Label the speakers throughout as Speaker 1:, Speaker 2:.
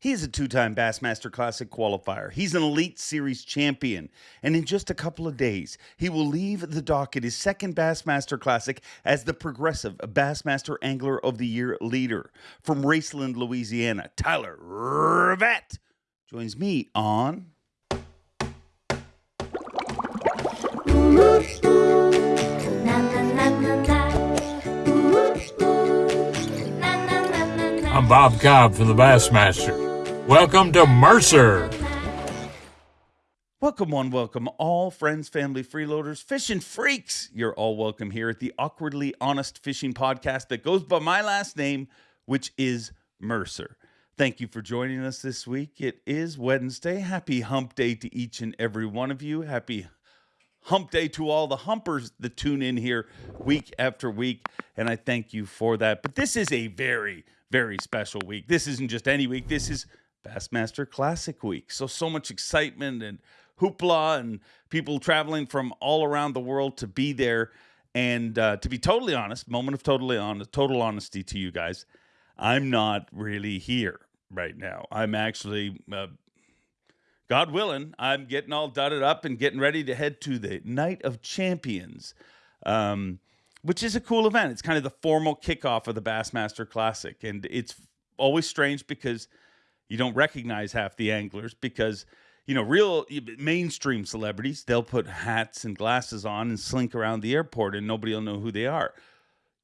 Speaker 1: He is a two time Bassmaster Classic qualifier. He's an Elite Series champion. And in just a couple of days, he will leave the dock at his second Bassmaster Classic as the progressive Bassmaster Angler of the Year leader. From Raceland, Louisiana, Tyler Rivette joins me on.
Speaker 2: I'm Bob Cobb from the Bassmaster. Welcome to Mercer.
Speaker 1: Welcome, one, welcome all friends, family, freeloaders, fishing freaks. You're all welcome here at the Awkwardly Honest Fishing Podcast that goes by my last name, which is Mercer. Thank you for joining us this week. It is Wednesday. Happy hump day to each and every one of you. Happy hump day to all the humpers that tune in here week after week. And I thank you for that. But this is a very, very special week. This isn't just any week. This is Bassmaster Classic Week. So, so much excitement and hoopla and people traveling from all around the world to be there. And uh, to be totally honest, moment of totally honest, total honesty to you guys, I'm not really here right now. I'm actually, uh, God willing, I'm getting all dudded up and getting ready to head to the Night of Champions, um, which is a cool event. It's kind of the formal kickoff of the Bassmaster Classic. And it's always strange because – you don't recognize half the anglers because you know real mainstream celebrities they'll put hats and glasses on and slink around the airport and nobody will know who they are.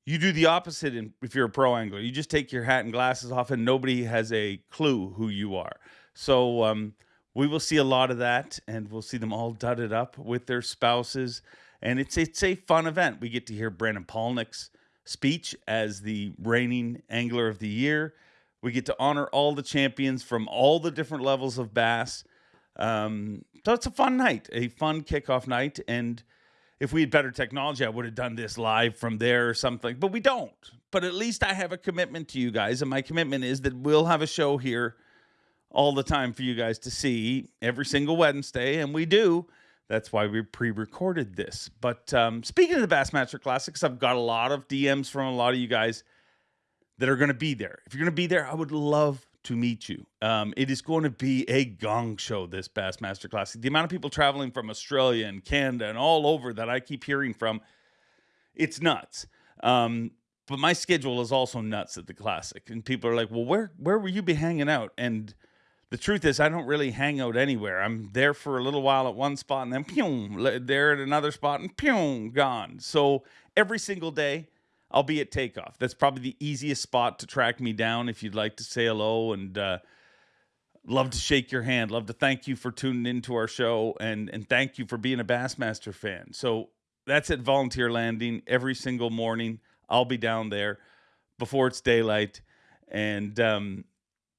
Speaker 1: You do the opposite if you're a pro angler. You just take your hat and glasses off and nobody has a clue who you are. So um, we will see a lot of that and we'll see them all dudded up with their spouses. And it's it's a fun event. We get to hear brandon palaniuk's speech as the reigning angler of the year we get to honor all the champions from all the different levels of bass. Um, so it's a fun night, a fun kickoff night. And if we had better technology, I would have done this live from there or something, but we don't. But at least I have a commitment to you guys. And my commitment is that we'll have a show here all the time for you guys to see every single Wednesday. And we do. That's why we pre recorded this. But um, speaking of the Bassmaster Classics, I've got a lot of DMs from a lot of you guys that are going to be there. If you're going to be there, I would love to meet you. Um, it is going to be a gong show this Bassmaster Classic. The amount of people traveling from Australia and Canada and all over that I keep hearing from, it's nuts. Um, but my schedule is also nuts at the Classic, and people are like, "Well, where where will you be hanging out?" And the truth is, I don't really hang out anywhere. I'm there for a little while at one spot, and then pew, there at another spot, and pew, gone. So every single day I'll be at takeoff. That's probably the easiest spot to track me down if you'd like to say hello and uh, love to shake your hand. Love to thank you for tuning into our show and and thank you for being a Bassmaster fan. So that's at Volunteer Landing every single morning. I'll be down there before it's daylight, and um,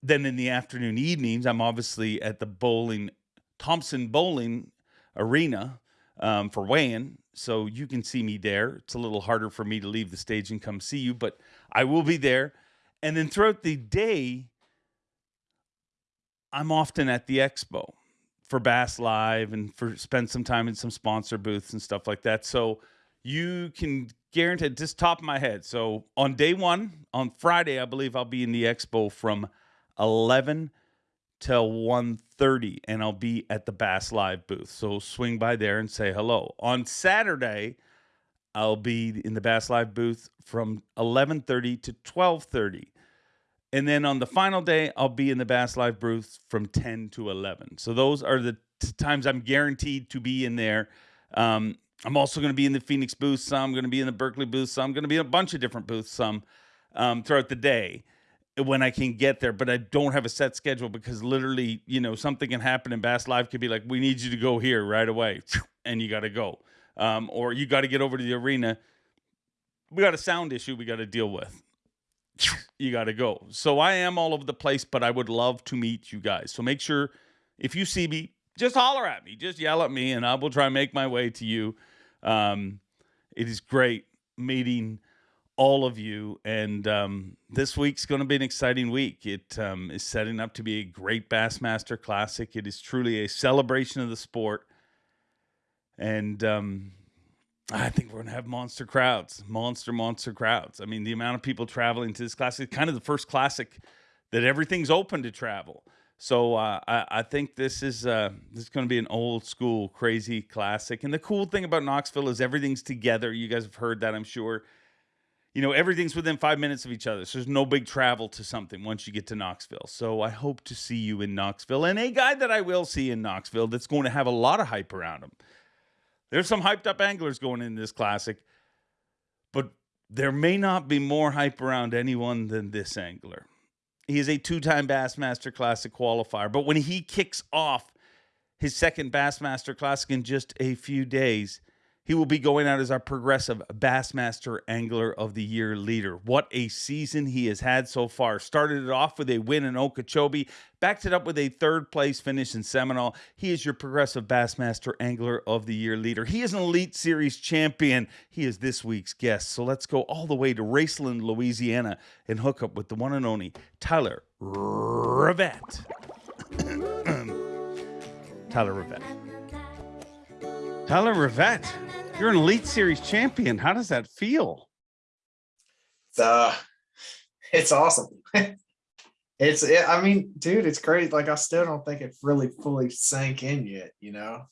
Speaker 1: then in the afternoon evenings, I'm obviously at the Boling Thompson Bowling Arena um, for weighing so you can see me there. It's a little harder for me to leave the stage and come see you, but I will be there. And then throughout the day, I'm often at the expo for Bass Live and for spend some time in some sponsor booths and stuff like that. So you can guarantee just top of my head. So on day one, on Friday, I believe I'll be in the expo from 11 till 1.30 and I'll be at the Bass Live booth. So swing by there and say hello. On Saturday, I'll be in the Bass Live booth from 11:30 to 12:30. And then on the final day, I'll be in the Bass Live booth from 10 to 11. So those are the t- times I'm guaranteed to be in there. Um, I'm also going to be in the Phoenix booth some. I'm going to be in the Berkley booth some. I'm going to be in a bunch of different booths some um, throughout the day when I can get there, but I don't have a set schedule because literally, you know, something can happen in Bass Live could be like, we need you to go here right away, and you got to go, um, or you got to get over to the arena. We got a sound issue we got to deal with. You got to go. So I am all over the place, but I would love to meet you guys. So make sure if you see me, just holler at me, just yell at me, and I will try and make my way to you. Um, it is great meeting all of you. And um, this week's going to be an exciting week. It um, is setting up to be a great Bassmaster Classic. It is truly a celebration of the sport. And um, I think we're going to have monster crowds, monster, monster crowds. I mean, the amount of people traveling to this classic, kind of the first classic that everything's open to travel. So uh, I, I think this is uh, this is going to be an old school crazy classic. And the cool thing about Knoxville is everything's together. You guys have heard that, I'm sure. You know, everything's within five minutes of each other. So there's no big travel to something once you get to Knoxville. So I hope to see you in Knoxville. And a guy that I will see in Knoxville that's going to have a lot of hype around him. There's some hyped up anglers going in this classic, but there may not be more hype around anyone than this angler. He is a two-time Bassmaster Classic qualifier, but when he kicks off his second Bassmaster Classic in just a few days, he will be going out as our progressive Bassmaster Angler of the Year leader. What a season he has had so far. Started it off with a win in Okeechobee, backed it up with a third place finish in Seminole. He is your progressive Bassmaster Angler of the Year leader. He is an Elite Series champion. He is this week's guest. So let's go all the way to Raceland, Louisiana, and hook up with the one and only Tyler Rivette. Tyler Rivette. Tyler Rivette. You're an Elite Series champion. How does that feel?
Speaker 3: It's uh, it's awesome. it's it, I mean, dude, it's great. Like I still don't think it really fully sank in yet. You know,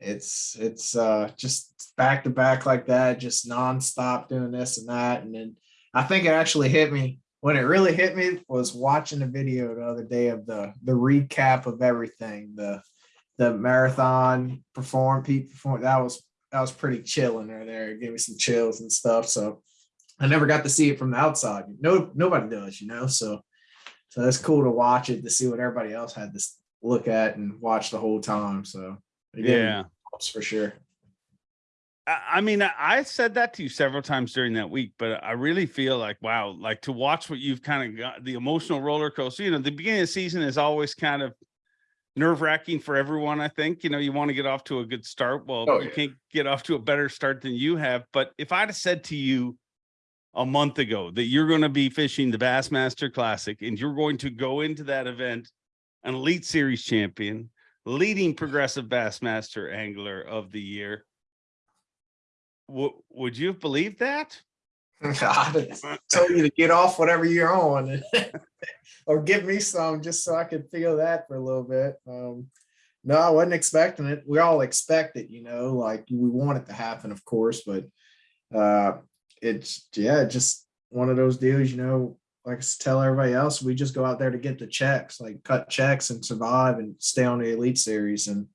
Speaker 3: it's it's uh just back to back like that, just nonstop doing this and that, and then I think it actually hit me when it really hit me was watching a video the other day of the the recap of everything the the marathon perform Pete perform that was that was pretty chilling right there. It gave me some chills and stuff. So I never got to see it from the outside. No, nobody does, you know. So so that's cool to watch it to see what everybody else had to look at and watch the whole time. So
Speaker 1: yeah,
Speaker 3: for sure.
Speaker 1: I mean, I said that to you several times during that week, but I really feel like, wow, like to watch what you've kind of got the emotional roller coaster. You know, the beginning of the season is always kind of nerve wracking for everyone. I think, you know, you want to get off to a good start. Well, oh, you yeah. can't get off to a better start than you have. But if I'd have said to you a month ago that you're going to be fishing the Bassmaster Classic and you're going to go into that event, an Elite Series champion, leading progressive Bassmaster angler of the year, would you have believed that?
Speaker 3: I told you to get off whatever you're on or give me some just so I could feel that for a little bit. Um, no, I wasn't expecting it. We all expect it, you know, like we want it to happen, of course, but uh, it's, yeah, just one of those deals, you know, like I tell everybody else, we just go out there to get the checks, like cut checks and survive and stay on the elite series. And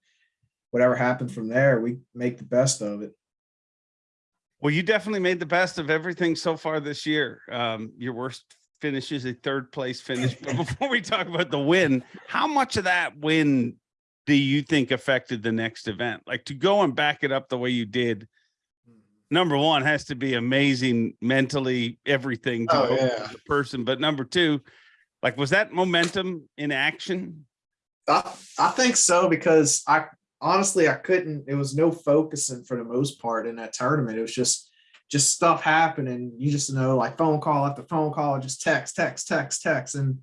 Speaker 3: whatever happens from there, we make the best of it.
Speaker 1: Well, you definitely made the best of everything so far this year. Um, your worst finish is a third place finish. But before we talk about the win, how much of that win do you think affected the next event? Like to go and back it up the way you did, number one has to be amazing mentally, everything to
Speaker 3: oh, yeah.
Speaker 1: the person. But number two, like was that momentum in action?
Speaker 3: I, I think so because I honestly, I couldn't, it was no focusing for the most part in that tournament. It was just, just stuff happening. You just know, like phone call after phone call, just text, text, text, text. And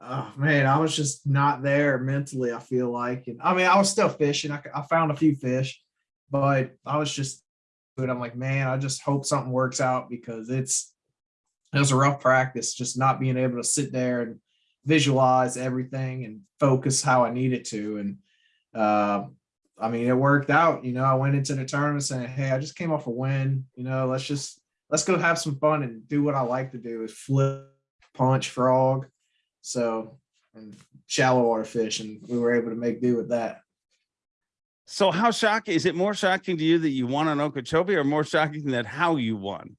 Speaker 3: oh man, I was just not there mentally, I feel like. And I mean, I was still fishing. I, I found a few fish, but I was just, but I'm like, man, I just hope something works out because it's, it was a rough practice, just not being able to sit there and visualize everything and focus how I needed to. And uh, I mean, it worked out. You know, I went into the tournament saying, "Hey, I just came off a win. You know, let's just let's go have some fun and do what I like to do is flip, punch, frog." So, and shallow water fish, and we were able to make do with that.
Speaker 1: So, how shocking is it? More shocking to you that you won on Okeechobee, or more shocking that how you won?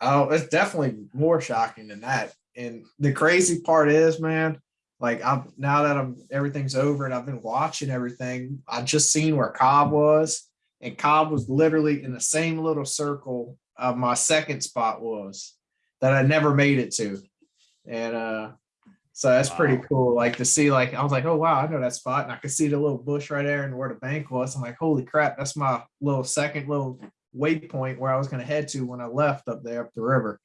Speaker 3: Oh, it's definitely more shocking than that. And the crazy part is, man, like I'm now that I'm everything's over and I've been watching everything, I just seen where Cobb was, and Cobb was literally in the same little circle of my second spot was that I never made it to. And uh so that's wow. pretty cool. Like to see, like I was like, oh wow, I know that spot, and I could see the little bush right there and where the bank was. I'm like, holy crap, that's my little second little waypoint where I was going to head to when I left up there up the river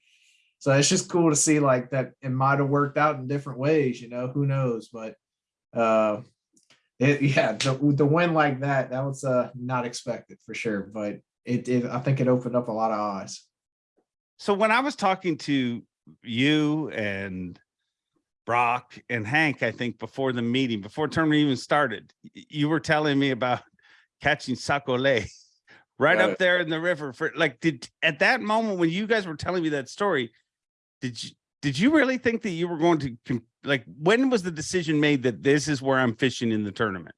Speaker 3: so it's just cool to see like that it might have worked out in different ways you know who knows but uh it, yeah the, the win like that that was uh not expected for sure but it, it i think it opened up a lot of eyes.
Speaker 1: So when i was talking to you and Brock and Hank, I think, before the meeting, before tournament even started, you were telling me about catching sac-a-lait right up there in the river for like did at that moment when you guys were telling me that story, did you did you really think that you were going to like when was the decision made that this is where I'm fishing in the tournament?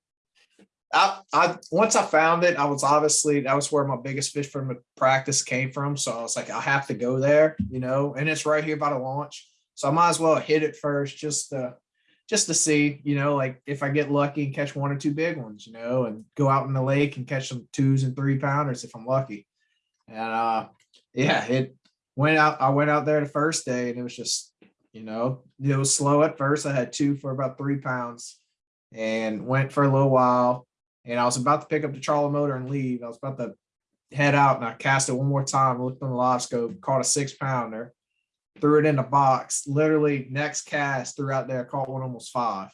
Speaker 3: I, I once I found it, I was obviously that was where my biggest fish from the practice came from. So I was like, I have to go there, you know, and it's right here by the launch. So I might as well hit it first just to just to see, you know, like if I get lucky and catch one or two big ones, you know, and go out in the lake and catch some twos and three pounders if I'm lucky. And uh yeah, it went out. I went out there the first day and it was just, you know, it was slow at first. I had two for about three pounds and went for a little while and I was about to pick up the trolling motor and leave. I was about to head out and I cast it one more time, looked on the live scope, caught a six pounder, threw it in the box. Literally next cast threw out there, caught one almost five.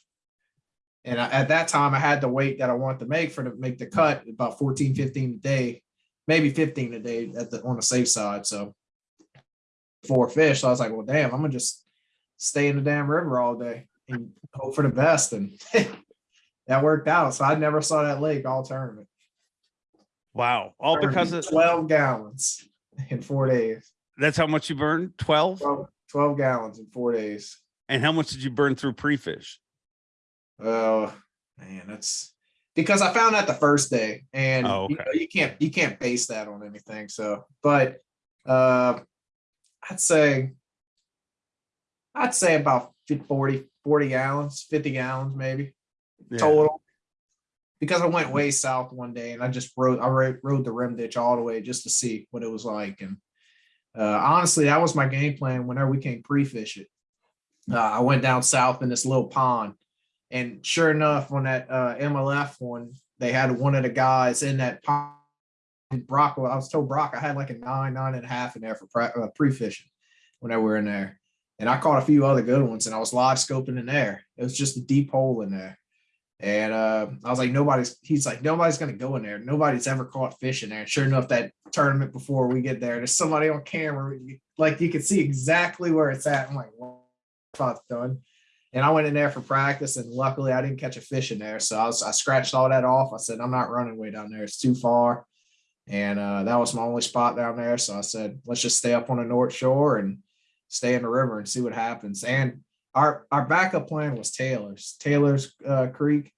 Speaker 3: And I, at that time I had the weight that I wanted to make for to make the cut about 14, 15 a day, maybe 15 a day at the on the safe side. So four fish. So I was like, well, damn, I'm gonna just stay in the damn river all day and hope for the best. And that worked out. So I never saw that lake all tournament.
Speaker 1: Wow. All because of
Speaker 3: 12 gallons in four days.
Speaker 1: that's how much you burned? 12?
Speaker 3: 12, 12 gallons in four days.
Speaker 1: And how much did you burn through pre-fish?
Speaker 3: Oh man, that's because I found that the first day, and
Speaker 1: Oh,
Speaker 3: you, know, you can't you can't base that on anything. So, but uh, I'd say I'd say about 40, 40 gallons, 50 gallons maybe
Speaker 1: Yeah.
Speaker 3: total. Because I went way south one day and I just rode I rode, rode the rim ditch all the way just to see what it was like. And uh, honestly, that was my game plan whenever we came pre-fish it. Uh, I went down south in this little pond. And sure enough, on that uh, MLF one, they had one of the guys in that pond. And Brock, I was told Brock I had like a nine, nine and a half in there for pre- uh, pre-fishing when we were in there. And I caught a few other good ones and I was live scoping in there. It was just a deep hole in there. And uh, I was like, nobody's, he's like, nobody's going to go in there. Nobody's ever caught fish in there. And sure enough, that tournament before we get there, there's somebody on camera. Like you can see exactly where it's at. I'm like, well, spot's done. And I went in there for practice and luckily I didn't catch a fish in there. So I was, I scratched all that off. I said, I'm not running way down there. It's too far. And uh, that was my only spot down there. So I said, let's just stay up on the North Shore and stay in the river and see what happens. And our our backup plan was Taylor's, Taylor's uh, Creek.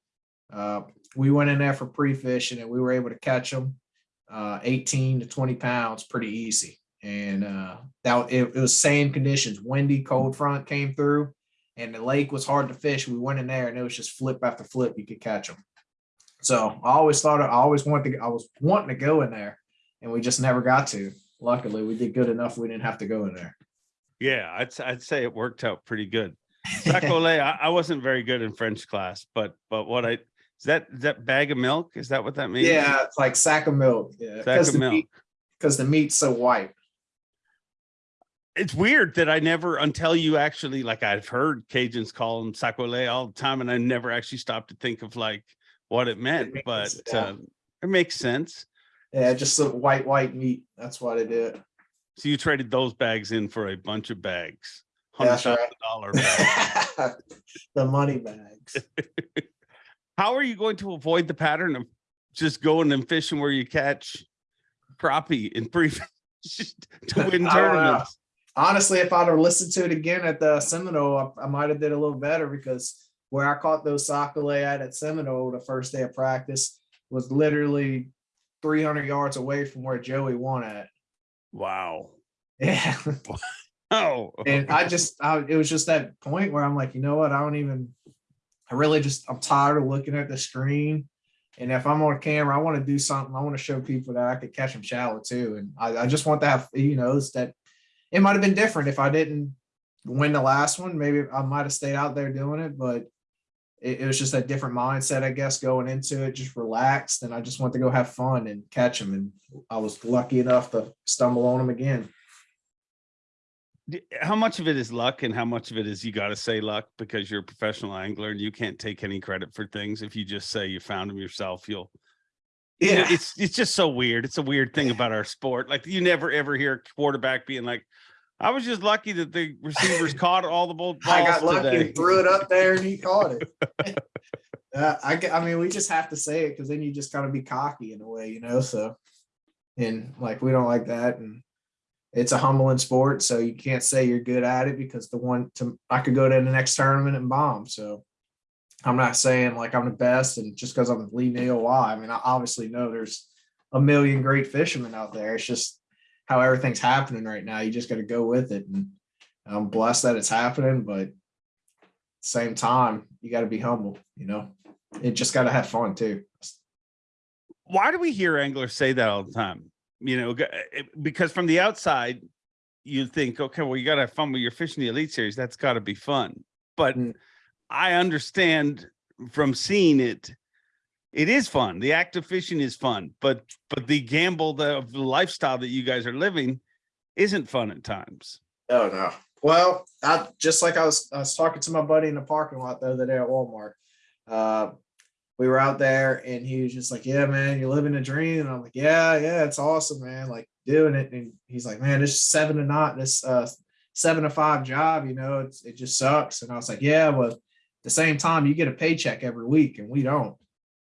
Speaker 3: Uh, we went in there for pre-fishing and we were able to catch them uh, 18 to 20 pounds pretty easy. And uh, that it, it was same conditions, windy, cold front came through, and the lake was hard to fish. We went in there and it was just flip after flip, you could catch them. So I always thought I always wanted to I was wanting to go in there, and we just never got to. Luckily, we did good enough. We didn't have to go in there.
Speaker 1: Yeah, I'd I'd say it worked out pretty good. Sac-a-lait, I, I wasn't very good in French class, but but what I is that is that bag of milk? Is that what that means?
Speaker 3: Yeah, it's like sack of milk. Yeah,
Speaker 1: sack of
Speaker 3: the
Speaker 1: milk.
Speaker 3: meat because the meat's so white.
Speaker 1: It's weird that I never until you actually like I've heard Cajuns call them sac-a-lait all the time, and I never actually stopped to think of like what it meant.
Speaker 3: makes
Speaker 1: but
Speaker 3: sense, yeah.
Speaker 1: uh, it makes sense.
Speaker 3: Yeah, just some white white meat. That's what it did.
Speaker 1: So you traded those bags in for a bunch of bags,
Speaker 3: That's right.
Speaker 1: dollar bags.
Speaker 3: the money bags.
Speaker 1: How are you going to avoid the pattern of just going and fishing where you catch crappie and pre to win
Speaker 3: I
Speaker 1: tournaments?
Speaker 3: Honestly, if I'd have listened to it again at the Seminole, I, I might have did a little better because where I caught those sac-a-lait at at Seminole the first day of practice was literally 300 yards away from where Joey won at.
Speaker 1: Wow.
Speaker 3: Yeah.
Speaker 1: Oh,
Speaker 3: and I just, I, it was just that point where I'm like, you know what? I don't even, I really just, I'm tired of looking at the screen. And if I'm on camera, I want to do something. I want to show people that I could catch them shallow too. And I, I just want to have, you know, it's that it might have been different if I didn't win the last one. Maybe I might have stayed out there doing it, but it, it was just a different mindset, I guess, going into it, just relaxed. And I just wanted to go have fun and catch them. And I was lucky enough to stumble on them again.
Speaker 1: How much of it is luck and how much of it is you got to say luck because you're a professional angler and you can't take any credit for things. If you just say you found them yourself, you'll.
Speaker 3: Yeah.
Speaker 1: it's it's just so weird. It's a weird thing about our sport. Like you never ever hear a quarterback being like, I was just lucky that the receivers caught all the balls.
Speaker 3: I got lucky
Speaker 1: today.
Speaker 3: and threw it up there and he caught it. uh, I, I mean, we just have to say it because then you just gotta be cocky in a way, you know. So, and like we don't like that, and it's a humbling sport, so you can't say you're good at it because the one to I could go to the next tournament and bomb. So, I'm not saying like I'm the best, and just because I'm leading AOY, I mean, I obviously know there's a million great fishermen out there. It's just how everything's happening right now. You just got to go with it, and I'm blessed that it's happening, but same time, you got to be humble, you know. It just got to have fun too.
Speaker 1: Why do we hear anglers say that all the time? You know, because from the outside, you think, okay, well, you got to have fun with your fishing the elite series. That's got to be fun. But
Speaker 3: Mm.
Speaker 1: I understand from seeing it, it is fun. The act of fishing is fun, but but the gamble the, the lifestyle that you guys are living isn't fun at times.
Speaker 3: Oh no. Well, I just like I was I was talking to my buddy in the parking lot the other day at Walmart. Uh we were out there and he was just like, Yeah, man, you're living a dream. And I'm like, Yeah, yeah, it's awesome, man. Like doing it. And he's like, Man, this seven to not this uh seven to five job, you know, it's it just sucks. And I was like, Yeah, well, at the same time, you get a paycheck every week and we don't.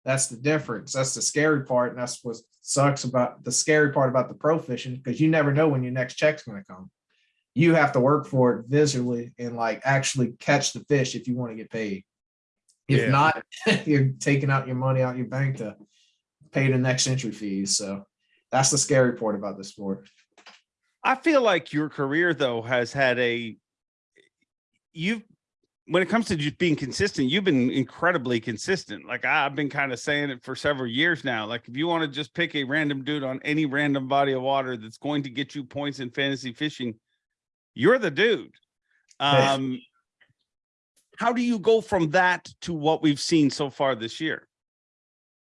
Speaker 3: That's the difference. That's the scary part. And that's what sucks about the scary part about the pro fishing because you never know when your next check's going to come you have to work for it visually and like actually catch the fish if you want to get paid. If
Speaker 1: Yeah.
Speaker 3: not, you're taking out your money out your bank to pay the next entry fees. So that's the scary part about the sport.
Speaker 1: I feel like your career though has had a you've when it comes to just being consistent, you've been incredibly consistent. Like I've been kind of saying it for several years now. Like if you want to just pick a random dude on any random body of water that's going to get you points in fantasy fishing, you're the dude. Um how do you go from that to what we've seen so far this year?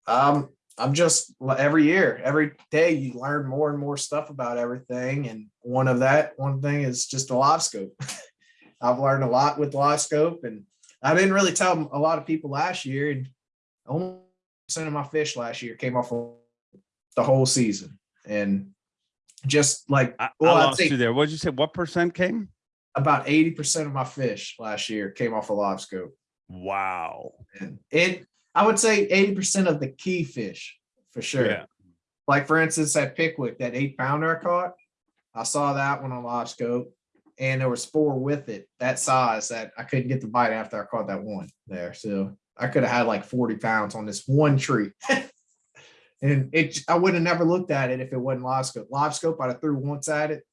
Speaker 3: Um, I'm just every year, every day you learn more and more stuff about everything. And one of that, one thing is just a live scope. I've learned a lot with live scope and I didn't really tell a lot of people last year and almost percent of my fish last year came off the whole season. And just like,
Speaker 1: I,
Speaker 3: well,
Speaker 1: I lost
Speaker 3: say
Speaker 1: you there. What'd you say? What percent came?
Speaker 3: about 80% of my fish last year came off a live scope.
Speaker 1: Wow.
Speaker 3: And it, I would say 80% of the key fish for sure.
Speaker 1: Yeah.
Speaker 3: Like for instance, that Pickwick, that eight pounder I caught, I saw that one on live scope, and there was four with it that size that I couldn't get the bite after I caught that one there. So I could have had like 40 pounds on this one tree. and it I would have never looked at it if it wasn't live scope. Live scope, I'd have threw once at it.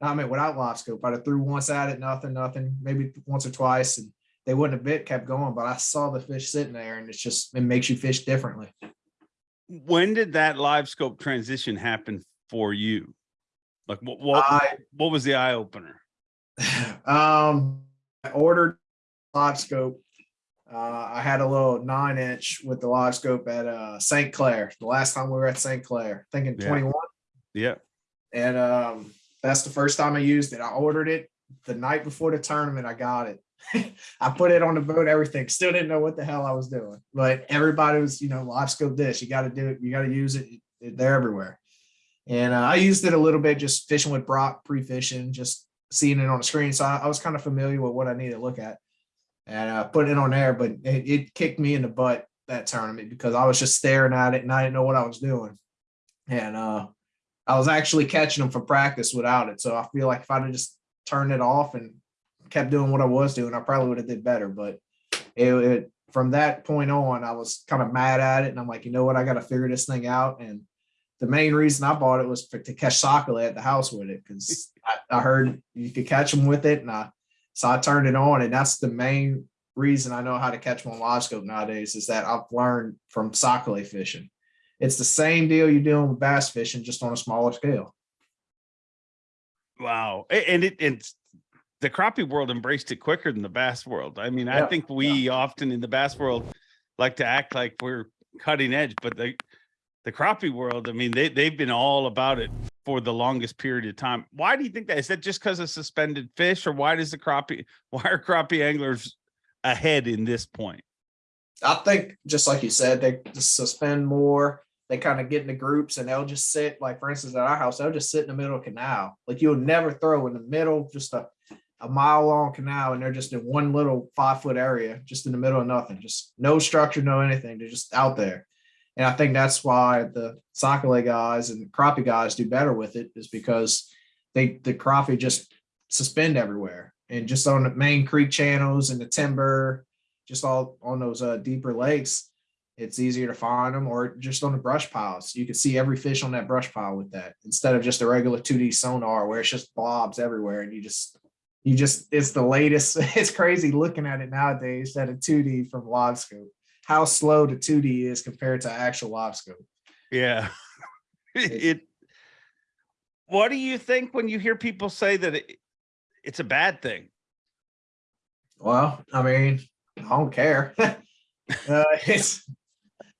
Speaker 3: I mean, without live scope, I'd have threw once at it, nothing, nothing, maybe once or twice, and they wouldn't have bit, kept going. But I saw the fish sitting there, and it's just it makes you fish differently.
Speaker 1: when did that live scope transition happen for you? Like what what,
Speaker 3: I
Speaker 1: what was the eye opener?
Speaker 3: um I ordered live scope. Uh, I had a little nine inch with the live scope at uh St. Clair. The last time we were at St. Clair, thinking
Speaker 1: Yeah.
Speaker 3: 21.
Speaker 1: Yeah.
Speaker 3: And um that's the first time I used it. I ordered it the night before the tournament. I got it. I put it on the boat, everything. Still didn't know what the hell I was doing. But everybody was, you know, live scope this. You got to do it. You got to use it. They're everywhere. And uh, I used it a little bit just fishing with Brock, pre fishing, just seeing it on the screen. So I, I was kind of familiar with what I needed to look at and uh, put it on there. But it, it kicked me in the butt that tournament because I was just staring at it and I didn't know what I was doing. And uh, I was actually catching them for practice without it. So I feel like if I'd have just turned it off and kept doing what I was doing, I probably would have did better. But it, it from that point on, I was kind of mad at it, and I'm like, you know what, I got to figure this thing out. And the main reason I bought it was for, to catch sac-a-lait at the house with it because I, I heard you could catch them with it, and I so I turned it on, and that's the main reason I know how to catch them on live scope nowadays is that I've learned from sac-a-lait fishing. It's the same deal you're doing with bass fishing, just on a smaller scale.
Speaker 1: Wow. And it it's the crappie world embraced it quicker than the bass world. I mean, I think we often in the bass world like to act like we're cutting edge, but the the crappie world, I mean, they they've been all about it for the longest period of time. Why do you think that? Is that just because of suspended fish, or why does the crappie why are crappie anglers ahead in this point?
Speaker 3: I think just like you said, they suspend more. they kind of get into groups and they'll just sit, like for instance, at our house, they'll just sit in the middle of canal. Like you'll never throw in the middle, just a, a mile long canal, and they're just in one little five foot area, just in the middle of nothing, just no structure, no anything. They're just out there. And I think that's why the sac-a-lait guys and crappie guys do better with it, is because they the crappie just suspend everywhere and just on the main creek channels and the timber, just all on those uh, deeper lakes it's easier to find them or just on the brush piles. You can see every fish on that brush pile with that instead of just a regular 2D sonar where it's just blobs everywhere and you just you just it's the latest. It's crazy looking at it nowadays that a 2D from live scope. How slow the 2D is compared to actual live scope.
Speaker 1: Yeah. it what do you think when you hear people say that it, it's a bad thing?
Speaker 3: Well, I mean, I don't care. uh, it's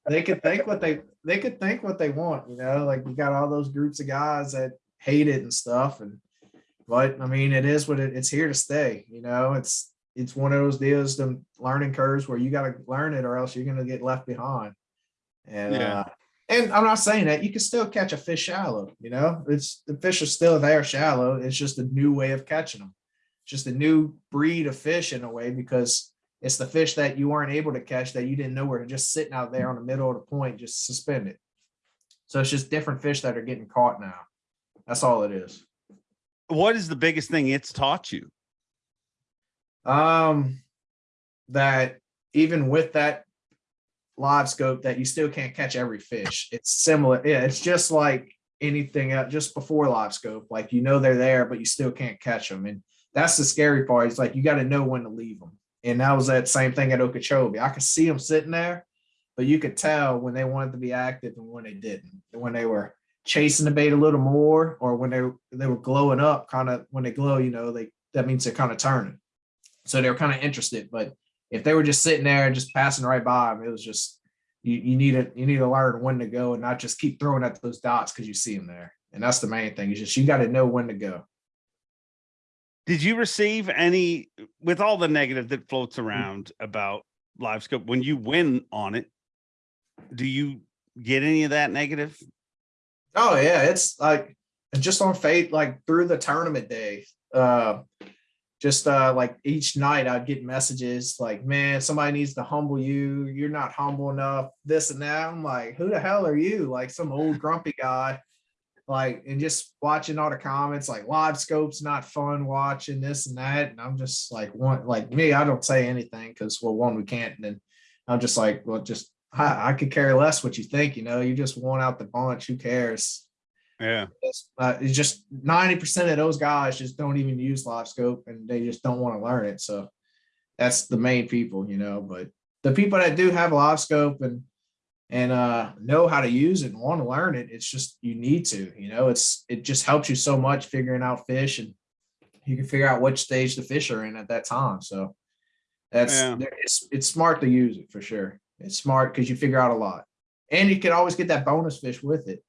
Speaker 3: they could think what they they could think what they want, you know, like you got all those groups of guys that hate it and stuff. And but I mean, it is what it, it's here to stay, you know, it's it's one of those deals, the learning curves where you got to learn it or else you're gonna get left behind. And
Speaker 1: Yeah.
Speaker 3: uh and I'm not saying that you can still catch a fish shallow, you know, it's the fish are still there shallow. It's just a new way of catching them. Just a new breed of fish in a way because it's the fish that you weren't able to catch that you didn't know were just sitting out there on the middle of the point, just suspended. So it's just different fish that are getting caught now. That's all it is.
Speaker 1: What is the biggest thing it's taught you?
Speaker 3: Um, that even with that live scope, that you still can't catch every fish. It's similar. Yeah, it's just like anything else, just before live scope. Like you know they're there, but you still can't catch them. And that's the scary part. It's like you got to know when to leave them. And that was that same thing at Okeechobee. I could see them sitting there, but you could tell when they wanted to be active and when they didn't. When they were chasing the bait a little more, or when they they were glowing up, kind of when they glow, you know, they that means they're kind of turning. So they were kind of interested. But if they were just sitting there and just passing right by them, it was just you, you need to you need to learn when to go and not just keep throwing at those dots because you see them there. And that's the main thing. Is just you got to know when to go.
Speaker 1: Did you receive any with all the negative that floats
Speaker 3: Mm.
Speaker 1: around about LiveScope when you win on it? Do you get any of that negative?
Speaker 3: Oh yeah, it's like just on fate, like through the tournament day. Uh just uh like each night I'd get messages like, man, somebody needs to humble you. You're not humble enough, this and that. I'm like, who the hell are you? Like some old grumpy guy. Like, and just watching all the comments, like live scopes not fun watching this and that. And I'm just like one like me, I don't say anything because well, one, we can't. And then I'm just like, well, just I, I could care less what you think, you know, you just want out the bunch. Who cares?
Speaker 1: Yeah.
Speaker 3: It's, uh, it's just 90% of those guys just don't even use live scope and they just don't want to learn it. So that's the main people, you know, but the people that do have live scope and and uh know how to use it and want to learn it, it's just you need to, you know, it's it just helps you so much figuring out fish and you can figure out which stage the fish are in at that time. So that's
Speaker 1: Yeah.
Speaker 3: it's it's smart to use it for sure. It's smart because you figure out a lot. And you can always get that bonus fish with it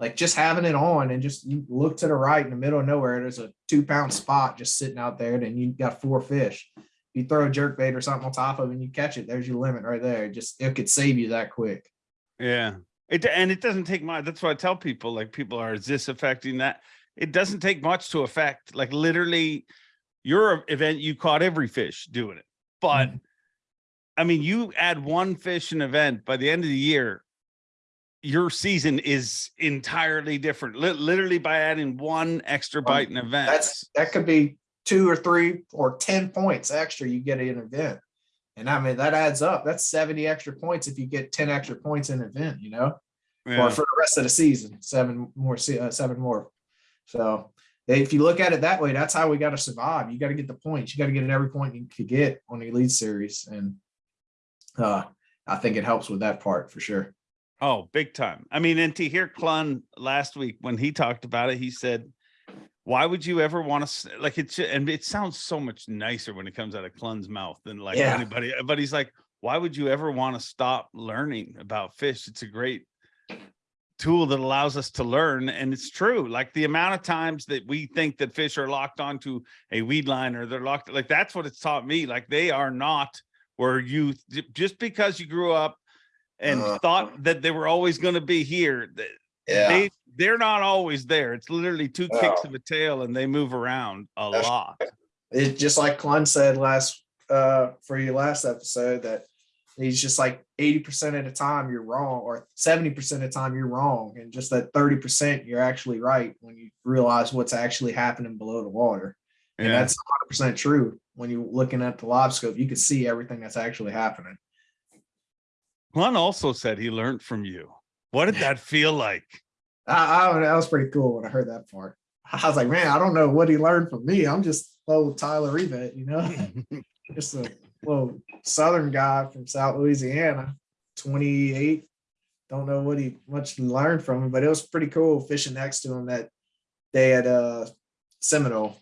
Speaker 3: like just having it on and just you look to the right in the middle of nowhere, there's a two pound spot just sitting out there, and you got four fish. You throw a jerk bait or something on top of it and you catch it, there's your limit right there. Just it could save you that quick.
Speaker 1: Yeah. It and it doesn't take much. That's why I tell people. Like people are, is this affecting that? It doesn't take much to affect. Like literally, your event, you caught every fish doing it. But mm-hmm. I mean, you add one fish an event by the end of the year, your season is entirely different. Li- literally by adding one extra bite an event.
Speaker 3: That's that could be two or three or 10 points extra you get in an event. And I mean that adds up. That's 70 extra points if you get 10 extra points in an event, you know.
Speaker 1: Yeah.
Speaker 3: or for the rest of the season, seven more, uh, seven more. So if you look at it that way, that's how we got to survive. You got to get the points. You got to get every point you could get on the elite series, and uh, I think it helps with that part for sure.
Speaker 1: Oh, big time. I mean, and to hear Clunn last week when he talked about it, he said, why would you ever want to like it's and it sounds so much nicer when it comes out of Clunn's mouth than like
Speaker 3: Yeah.
Speaker 1: anybody, uh, but he's like, why would you ever want to stop learning about fish? It's a great tool that allows us to learn. And it's true. Like the amount of times that we think that fish are locked onto a weed line or they're locked, like that's what it's taught me. Like they are not where you just because you grew up and
Speaker 3: Uh-huh.
Speaker 1: thought that they were always going to be here.
Speaker 3: Yeah.
Speaker 1: They they're not always there. It's literally two kicks of a tail, and they move around a
Speaker 3: That's-
Speaker 1: lot.
Speaker 3: it just like Clunn said last uh for your last episode that he's just like 80% of the time you're wrong or 70% of the time you're wrong and just that 30% you're actually right when you realize what's actually happening below the water and
Speaker 1: Yeah.
Speaker 3: that's 100% true when you're looking at the live scope you can see everything that's actually happening
Speaker 1: Clunn also said he learned from you. What did that feel like?
Speaker 3: I, I, that was pretty cool when I heard that part I was like man I don't know what he learned from me I'm just old Tyler Rivette you know just a little southern guy from South Louisiana, 28. Don't know what he much learned from him, but it was pretty cool fishing next to him that day at uh Seminole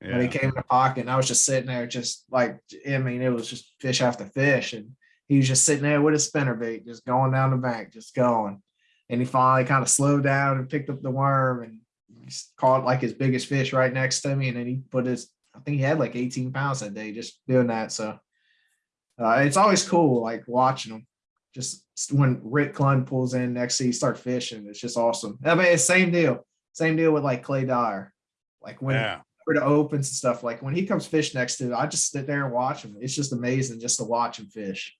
Speaker 3: when he came in the pocket. And I was just sitting there, just like I mean, it was just fish after fish, and he was just sitting there with his spinnerbait, just going down the bank, just going. And he finally kind of slowed down and picked up the worm and caught like his biggest fish right next to me. And then he put his, I think he had like 18 pounds that day just doing that. So uh, it's always cool, like watching them. Just when Rick Clunn pulls in next to you, start fishing. It's just awesome. I mean, it's same deal. Same deal with like Clay Dyer. Like when
Speaker 1: Yeah.
Speaker 3: the opens and stuff, like when he comes fish next to, it, I just sit there and watch him. It's just amazing just to watch him fish.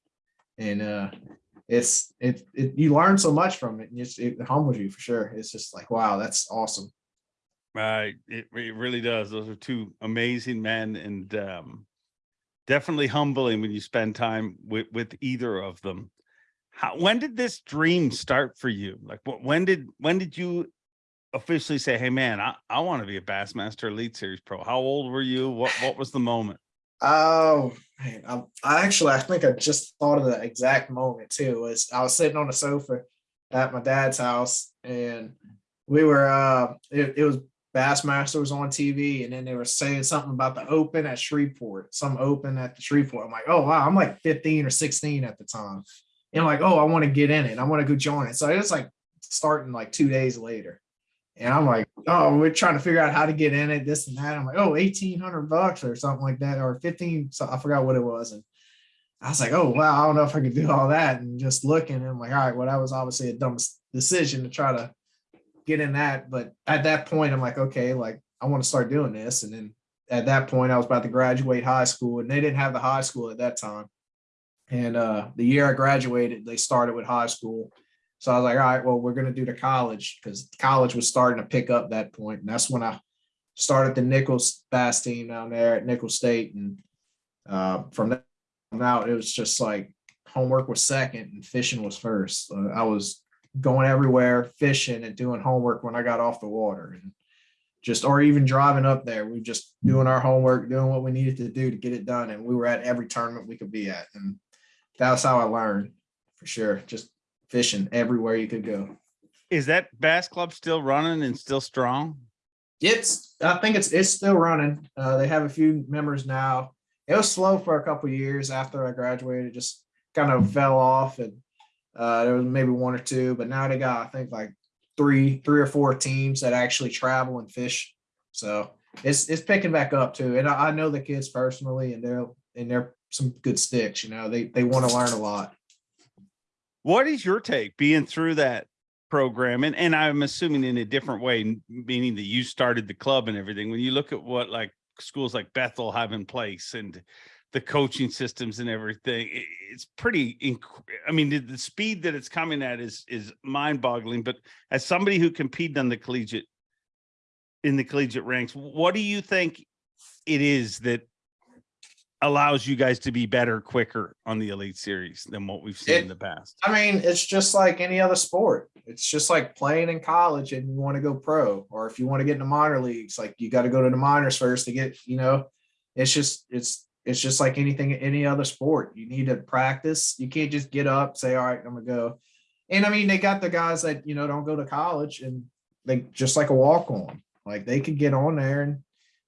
Speaker 3: And uh it's it, it you learn so much from it and it's, it humbles you for sure. It's just like, wow, that's awesome.
Speaker 1: Right. It, it really does. Those are two amazing men and um, definitely humbling when you spend time with, with either of them. How, when did this dream start for you? Like wh- when did when did you officially say, Hey man, I, I want to be a Bassmaster Elite Series Pro? How old were you? What what was the moment?
Speaker 3: Oh man, I, I actually I think I just thought of the exact moment too. Was I was sitting on the sofa at my dad's house and we were uh it, it was Bassmaster was on TV and then they were saying something about the open at Shreveport, some open at the Shreveport. I'm like, oh wow, I'm like 15 or 16 at the time. And I'm like, oh, I want to get in it. I want to go join it. So it's like starting like two days later. And I'm like, oh, we're trying to figure out how to get in it, this and that. I'm like, oh, 1800 bucks or something like that, or 15. So I forgot what it was. And I was like, oh, wow, I don't know if I could do all that. And just looking, and I'm like, all right, well, that was obviously a dumb decision to try to get in that. But at that point, I'm like, okay, like I want to start doing this. And then at that point, I was about to graduate high school, and they didn't have the high school at that time. And uh, the year I graduated, they started with high school. So I was like, all right, well, we're going to do the college because college was starting to pick up that point. And that's when I started the Nicholls bass team down there at Nicholls State. And uh, from that on out, it was just like homework was second and fishing was first. Uh, I was going everywhere fishing and doing homework when I got off the water and just, or even driving up there. We just doing our homework, doing what we needed to do to get it done. And we were at every tournament we could be at. And that's how I learned for sure. Just fishing everywhere you could go.
Speaker 1: Is that Bass Club still running and still strong?
Speaker 3: It's I think it's it's still running. Uh, they have a few members now. It was slow for a couple years after I graduated, it just kind of fell off, and uh, there was maybe one or two, but now they got I think like three three or four teams that actually travel and fish. So it's it's picking back up too, and I, I know the kids personally, and they're and they're some good sticks. You know, they they want to learn a lot.
Speaker 1: What is your take being through that program? And, and I'm assuming in a different way, meaning that you started the club and everything. When you look at what like schools like Bethel have in place and the coaching systems and everything, it's pretty, I mean, the, the speed that it's coming at is, is mind boggling. But as somebody who competed on the collegiate, in the collegiate ranks, what do you think it is that allows you guys to be better quicker on the elite series than what we've seen
Speaker 3: It-
Speaker 1: in the past?
Speaker 3: I mean, it's just like any other sport. It's just like playing in college and you want to go pro, or if you want to get in the minor leagues, like you got to go to the minors first to get, you know, it's just it's it's just like anything, any other sport. You need to practice. You can't just get up, say, all right, I'm gonna go. And I mean, they got the guys that you know don't go to college and they just like a walk on. Like they could get on there and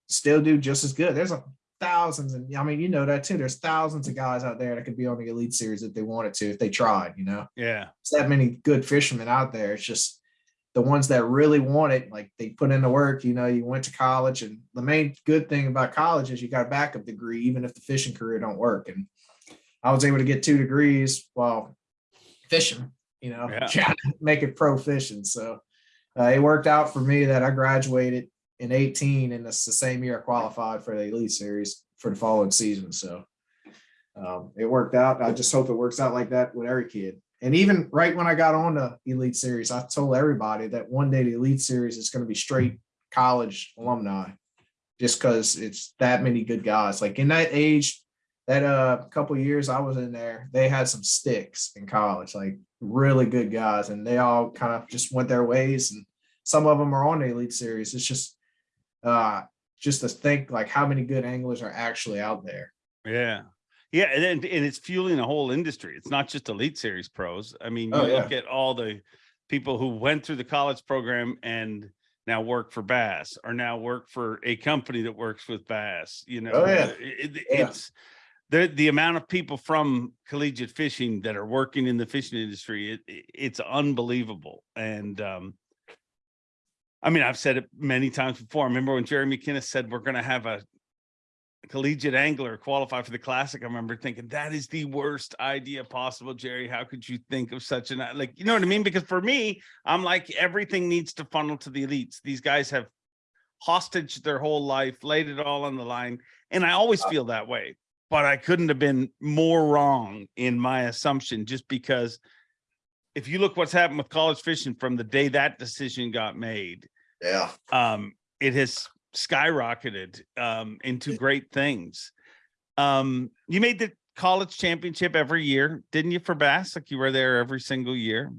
Speaker 3: still do just as good. There's a thousands and I mean, you know that too. There's thousands of guys out there that could be on the elite series if they wanted to, if they tried, you know.
Speaker 1: Yeah.
Speaker 3: It's that many good fishermen out there. It's just the ones that really want it, like they put in the work, you know, you went to college. And the main good thing about college is you got a backup degree, even if the fishing career don't work. And I was able to get two degrees while fishing, you know,
Speaker 1: Yeah.
Speaker 3: trying to make it pro fishing. So uh, it worked out for me that I graduated in 18 and it's the same year I qualified for the elite series for the following season. So um, it worked out. I just hope it works out like that with every kid. And even right when I got on the elite series, I told everybody that one day the elite series is going to be straight college alumni just because it's that many good guys. Like in that age, that uh couple years I was in there, they had some sticks in college, like really good guys, and they all kind of just went their ways. And some of them are on the elite series. It's just uh just to think like how many good anglers are actually out there.
Speaker 1: Yeah. Yeah, and, and and it's fueling a whole industry. It's not just elite series pros. I mean, you
Speaker 3: Oh, yeah.
Speaker 1: look at all the people who went through the college program and now work for Bass or now work for a company that works with Bass, you know.
Speaker 3: Oh, yeah.
Speaker 1: it- it-
Speaker 3: Yeah.
Speaker 1: it's the the amount of people from collegiate fishing that are working in the fishing industry, it- it's unbelievable. And um I mean, I've said it many times before. I remember when Jerry McKinnis said we're gonna have a collegiate angler qualify for the classic. I remember thinking that is the worst idea possible, Jerry. How could you think of such an like you know what I mean? Because for me, I'm like everything needs to funnel to the elites. These guys have hostage their whole life, laid it all on the line, and I always uh feel that way. But I couldn't have been more wrong in my assumption just because if you look what's happened with college fishing from the day that decision got made,
Speaker 3: Yeah.
Speaker 1: um, it has skyrocketed um, into great things. Um, you made the college championship every year, didn't you, for Bass? Like you were there every single year,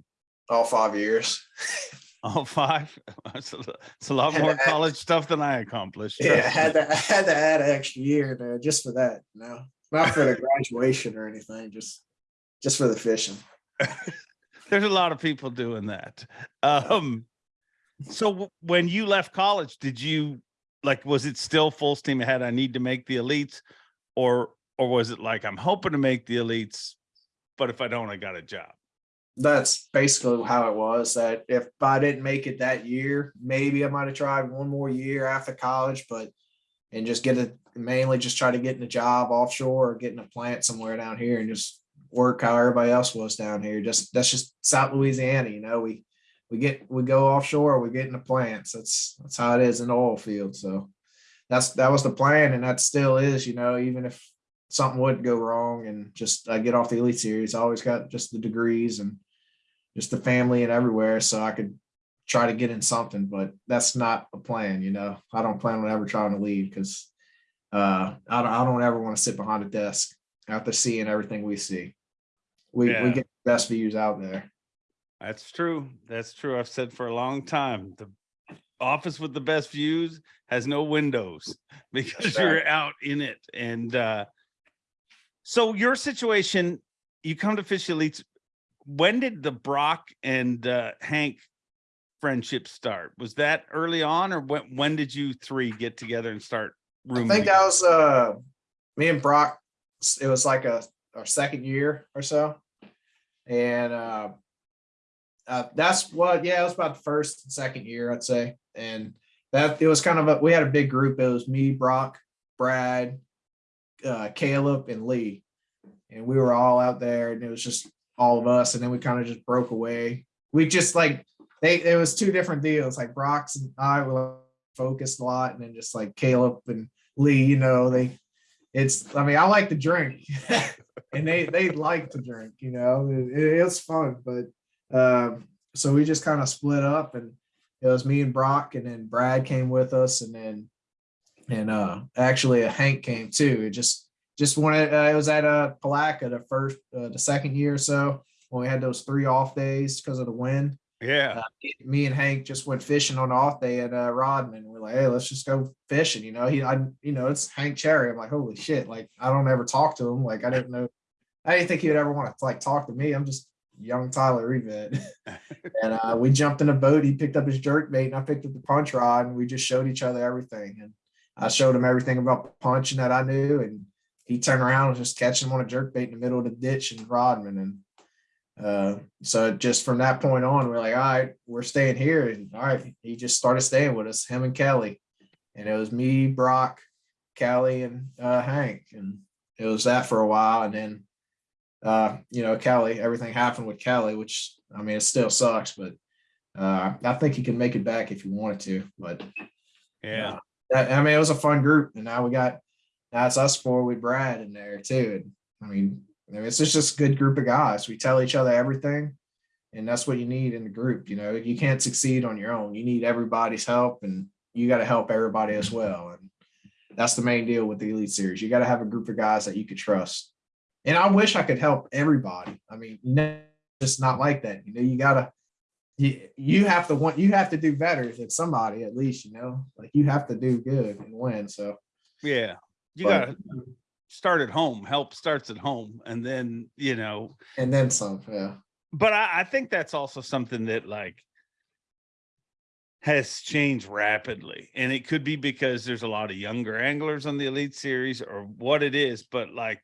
Speaker 3: All five years.
Speaker 1: all five. It's a, it's a lot more
Speaker 3: add-
Speaker 1: college stuff than I accomplished.
Speaker 3: Yeah, I had to I had to add an extra year there just for that. No, not for the graduation or anything, just just for the fishing.
Speaker 1: There's a lot of people doing that. Um, so when you left college, did you like was it still full steam ahead? I need to make the elites, or or was it like I'm hoping to make the elites, but if I don't, I got a job.
Speaker 3: That's basically how it was. That if I didn't make it that year, maybe I might have tried one more year after college, but and just get a mainly just try to get in a job offshore or getting a plant somewhere down here and just work how everybody else was down here. Just that's just South Louisiana, you know. We we get we go offshore, we get in the plants. That's that's how it is in the oil field. So that's that was the plan, and that still is, you know, even if something would go wrong and just I get off the elite series, I always got just the degrees and just the family and everywhere, so I could try to get in something. But that's not a plan, you know. I don't plan on ever trying to leave because uh, I don't I don't ever want to sit behind a desk after seeing everything we see. We
Speaker 1: Yeah.
Speaker 3: we get the best views out there.
Speaker 1: That's true. That's true. I've said for a long time, the office with the best views has no windows because you're out in it. And uh so your situation, you come to Fish Elites. When did the Brock and uh Hank friendship start? Was that early on or when when did you three get together and start
Speaker 3: I
Speaker 1: rooming?
Speaker 3: think that was uh me and Brock. It was like a our second year or so, and uh, uh that's what yeah it was about the first and second year I'd say, and that it was kind of a we had a big group. It was me, Brock, Brad, uh, Caleb, and Lee, and we were all out there, and it was just all of us, and then we kind of just broke away. We just like they it was two different deals. Like Brock's and I were focused a lot, and then just like Caleb and Lee, you know, they it's I mean, I like to drink and they they like to drink, you know. It, it's fun, but um so we just kind of split up and it was me and Brock and then Brad came with us and then and uh actually uh, Hank came too. It just just wanted uh, it was at uh Palatka the first uh, the second year or so when we had those three off days because of the wind
Speaker 1: yeah.
Speaker 3: me and Hank just went fishing on off day at uh, Rodman. We're like, hey, let's just go fishing. You know, he, I, you know, it's Hank Cherry. I'm like, holy shit! Like, I don't ever talk to him. Like, I didn't know, I didn't think he would ever want to like talk to me. I'm just young Tyler Rivette. and uh, we jumped in a boat. He picked up his jerk bait, and I picked up the punch rod, and we just showed each other everything. And I showed him everything about punching that I knew, and he turned around and just catching him on a jerk bait in the middle of the ditch in Rodman, and uh, so just from that point on, we're like, all right, we're staying here. And all right, he just started staying with us, him and Kelly. And it was me, Brock, Kelly, and uh, Hank. And it was that for a while. And then uh, you know, Kelly, everything happened with Kelly, which I mean, it still sucks, but uh, I think he can make it back if he wanted to. But
Speaker 1: Yeah.
Speaker 3: that, I mean, it was a fun group, and now we got now it's us four with Brad in there too. And I mean, I mean, it's just just a good group of guys. We tell each other everything, and that's what you need in the group. You know, you can't succeed on your own. You need everybody's help, and you got to help everybody as well. And that's the main deal with the Elite Series. You got to have a group of guys that you could trust. And I wish I could help everybody. I mean, you know, just not like that. You know, you gotta you, you have to want you have to do better than somebody at least, you know, like you have to do good and win. So
Speaker 1: Yeah. You
Speaker 3: but-
Speaker 1: gotta start at home. Help starts at home. And then, you know,
Speaker 3: and then some, yeah.
Speaker 1: but I, I think that's also something that like has changed rapidly and it could be because there's a lot of younger anglers on the elite series or what it is but like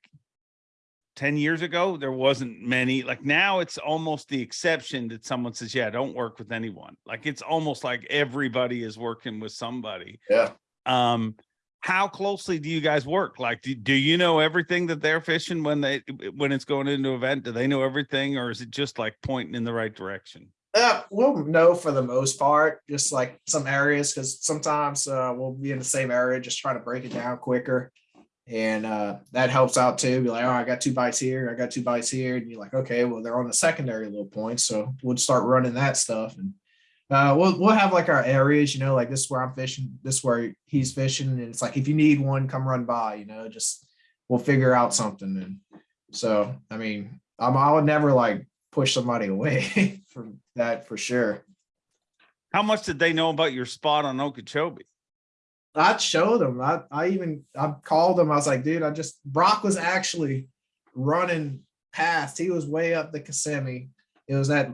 Speaker 1: 10 years ago there wasn't many like now it's almost the exception that someone says yeah don't work with anyone like it's almost like everybody is working with somebody
Speaker 3: Yeah.
Speaker 1: um how closely do you guys work like do, do you know everything that they're fishing when they when it's going into event do they know everything or is it just like pointing in the right direction
Speaker 3: Uh, we'll know for the most part, just like some areas, because sometimes uh, we'll be in the same area, just trying to break it down quicker. And uh, that helps out too. Be like, oh, I got two bites here, I got two bites here. And you're like, okay, well, they're on the secondary little point. So we'll start running that stuff. And uh, we'll we'll have like our areas, you know, like this is where I'm fishing, this is where he's fishing. And it's like if you need one, come run by, you know, just we'll figure out something. And so I mean, I'm I would never like push somebody away from that for sure.
Speaker 1: how much did they know about your spot on okeechobee
Speaker 3: I'd show them. I, I even I called him. I was like, dude, I just Brock was actually running past. He was way up the Kissimmee. It was that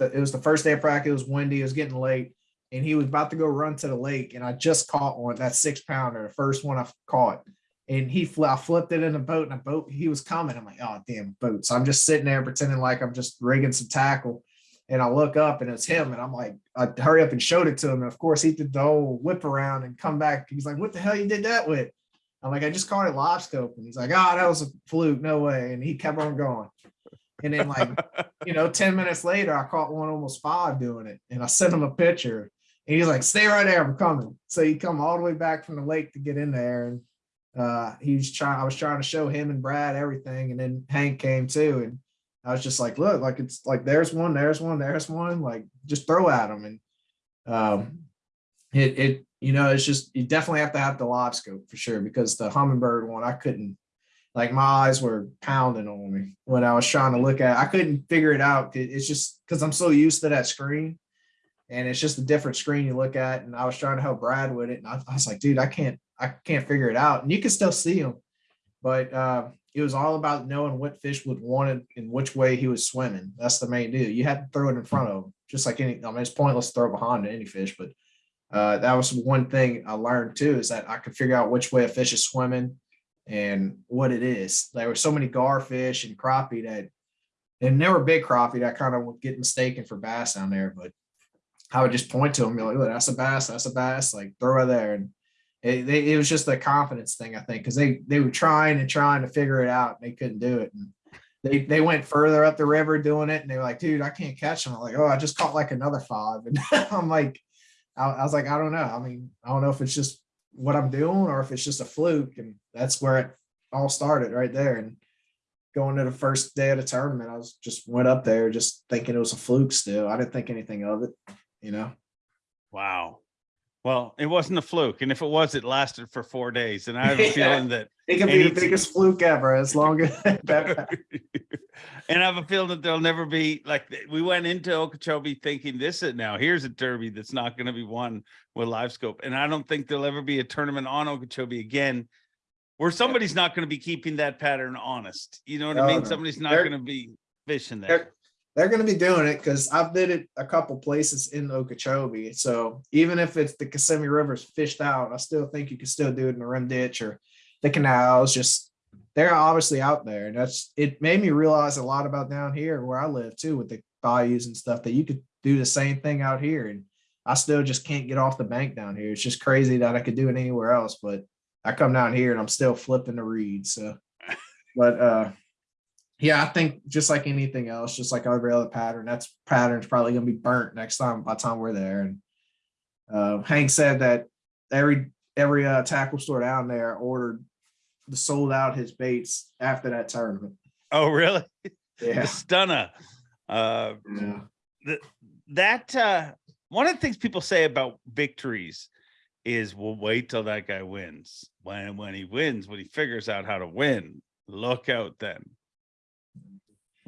Speaker 3: the, it was the first day of practice. It was windy. It was getting late, and he was about to go run to the lake. And I just caught one that six pounder, the first one I caught. And he fl- I flipped it in a boat, and a boat he was coming. I'm like, oh damn boat. So I'm just sitting there pretending like I'm just rigging some tackle. And I look up and it's him. And I'm like, I hurry up and showed it to him. And of course, he did the whole whip around and come back. He's like, What the hell you did that with? I'm like, I just caught it live scope. And he's like, Oh, that was a fluke. No way. And he kept on going. And then, like, you know, 10 minutes later, I caught one almost five doing it. And I sent him a picture. And he's like, Stay right there. I'm coming. So he come all the way back from the lake to get in there. And uh he was trying, I was trying to show him and Brad everything. And then Hank came too. And I was just like, look, like it's like there's one, there's one, there's one, like just throw at them. And um it it you know, it's just you definitely have to have the live scope for sure because the Humminbird one I couldn't like my eyes were pounding on me when I was trying to look at. I couldn't figure it out. It's just because I'm so used to that screen and it's just a different screen you look at. And I was trying to help Brad with it. And I, I was like, dude, I can't, I can't figure it out. And you can still see them, but uh, it was all about knowing what fish would want it and which way he was swimming. That's the main deal. You had to throw it in front of him, just like any. I mean, it's pointless to throw behind any fish, but uh, that was one thing I learned too is that I could figure out which way a fish is swimming and what it is. There were so many garfish and crappie that, and they big crappie that kind of would get mistaken for bass down there, but I would just point to them, be like, "Look, that's a bass, that's a bass, like throw it there. And it, they, it was just a confidence thing, I think, because they they were trying and trying to figure it out, and they couldn't do it. And they they went further up the river doing it, and they were like, "Dude, I can't catch them." I'm like, "Oh, I just caught like another five. and I'm like, I, I was like, I don't know. I mean, I don't know if it's just what I'm doing or if it's just a fluke, and that's where it all started right there. And going to the first day of the tournament, I was just went up there just thinking it was a fluke. Still, I didn't think anything of it, you know.
Speaker 1: wow well it wasn't a fluke and if it was it lasted for four days and i have a feeling that
Speaker 3: It can be the biggest fluke ever, as long as that.
Speaker 1: and I have a feeling that there'll never be like we went into Okeechobee thinking this is now here's a derby that's not going to be won with live scope, and I don't think there'll ever be a tournament on Okeechobee again where somebody's not going to be keeping that pattern honest. You know what I mean?
Speaker 3: no.
Speaker 1: Somebody's not going to be fishing that.
Speaker 3: They're, they're going to be doing it because I've did it a couple places in Okeechobee. So even if it's the Kissimmee River's fished out, I still think you can still do it in the rim ditch or the canals. Just they're obviously out there, and that's it. Made me realize a lot about down here where I live too, with the bayous and stuff. That you could do the same thing out here, and I still just can't get off the bank down here. It's just crazy that I could do it anywhere else, but I come down here and I'm still flipping the reeds. So, but uh, yeah, I think just like anything else, just like every other pattern, that's pattern's probably gonna be burnt next time by the time we're there. And uh, Hank said that every every uh, tackle store down there ordered the sold out his baits after that tournament.
Speaker 1: Oh, really?
Speaker 3: Yeah,
Speaker 1: The stunner. Uh,
Speaker 3: yeah.
Speaker 1: that uh, one of the things people say about victories is we'll wait till that guy wins. When when he wins, when he figures out how to win, look out then.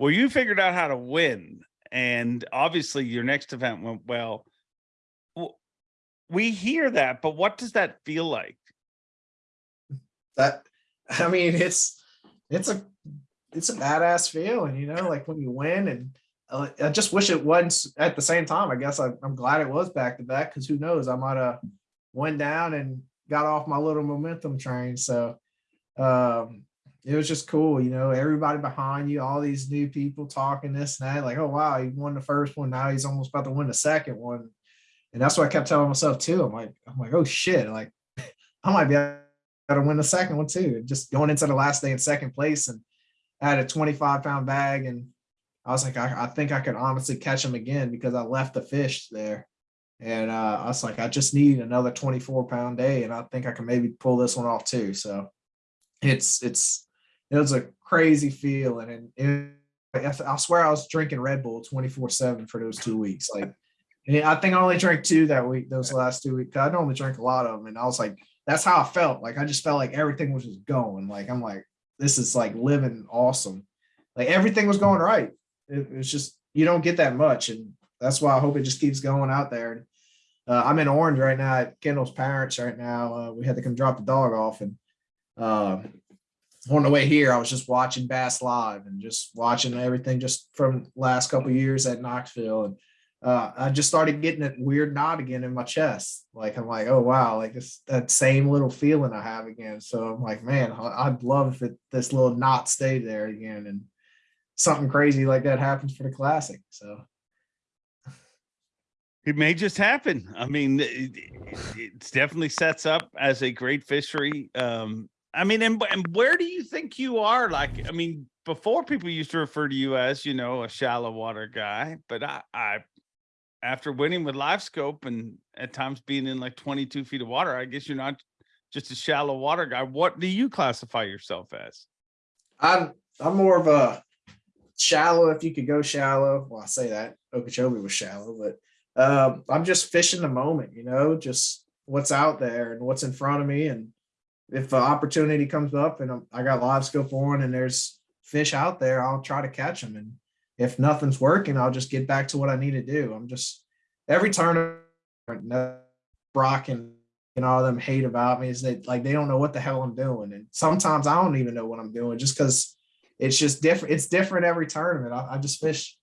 Speaker 1: Well, you figured out how to win, and obviously your next event went well. We hear that, but what does that feel like?
Speaker 3: that I mean, it's it's a it's a badass feeling, you know, like when you win and uh, I just wish it wasn't at the same time. I guess I, I'm glad it was back to back because who knows, I might have went down and got off my little momentum train. So um, it was just cool, you know, everybody behind you, all these new people talking this and that, like, oh wow, he won the first one. Now he's almost about to win the second one. And that's what I kept telling myself too. I'm like, I'm like, oh shit, like I might be able to win the second one too. Just going into the last day in second place and I had a 25 pound bag and I was like, I, I think I could honestly catch him again because I left the fish there. And uh, I was like, I just need another 24 pound day and I think I can maybe pull this one off too. So it's, it's, it was a crazy feeling. And it, I swear I was drinking Red Bull 24 seven for those two weeks. Like, and I think I only drank two that week, those last two weeks. I normally drink a lot of them. And I was like, that's how I felt. Like, I just felt like everything was just going. Like, I'm like, this is like living awesome. Like everything was going right. It, it's just you don't get that much, and that's why I hope it just keeps going out there. Uh, I'm in Orange right now at Kendall's parents right now. Uh, we had to come drop the dog off, and um, on the way here, I was just watching Bass live and just watching everything just from last couple years at Knoxville, and uh, I just started getting that weird knot again in my chest. Like I'm like, oh wow, like this that same little feeling I have again. So I'm like, man, I'd love if it, this little knot stayed there again, and something crazy like that happens for the classic. So
Speaker 1: It may just happen. I mean, it, it definitely sets up as a great fishery. Um, I mean, and, and where do you think you are? Like, I mean, before people used to refer to you as, you know, a shallow water guy, but I, I after winning with live scope and at times being in like 22 feet of water, I guess you're not just a shallow water guy. What do you classify yourself as?
Speaker 3: I'm I'm more of a shallow if you could go shallow. Well, I say that Okeechobee was shallow, but um, I'm just fishing the moment, you know, just what's out there and what's in front of me. And if an opportunity comes up and I got live scope on and there's fish out there, I'll try to catch them. And if nothing's working, I'll just get back to what I need to do. I'm just every tournament, Brock and and all them hate about me is that like they don't know what the hell I'm doing. And sometimes I don't even know what I'm doing just because it's just different. It's different every tournament. I, I just fish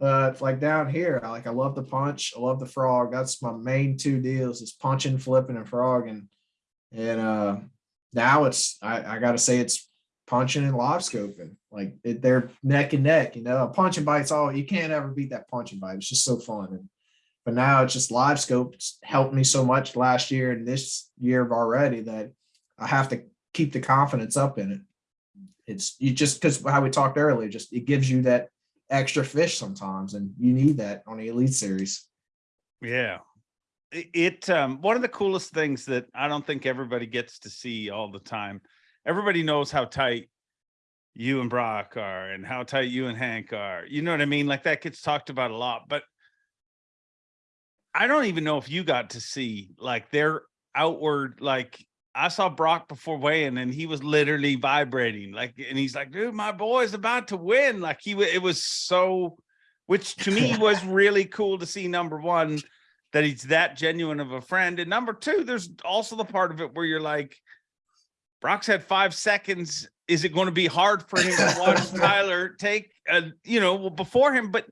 Speaker 3: uh like down here. I like I love the punch, I love the frog. That's my main two deals is punching, flipping, and frog. And and uh now it's I, I gotta say it's punching and live scoping. Like it, they're neck and neck, you know. A punch and bite's all you can't ever beat that punch and bite. It's just so fun. And but now it's just live scope helped me so much last year and this year already that I have to keep the confidence up in it. It's you just because how we talked earlier, just it gives you that extra fish sometimes, and you need that on the elite series.
Speaker 1: Yeah. It, um one of the coolest things that I don't think everybody gets to see all the time. Everybody knows how tight you and Brock are and how tight you and Hank are. You know what I mean? Like that gets talked about a lot, but I don't even know if you got to see like their outward like I saw Brock before weighing and he was literally vibrating like and he's like dude my boy's about to win like he it was so which to me was really cool to see number 1 that he's that genuine of a friend and number 2 there's also the part of it where you're like Brock's had 5 seconds. Is it going to be hard for him to watch Tyler take uh, you know before him? But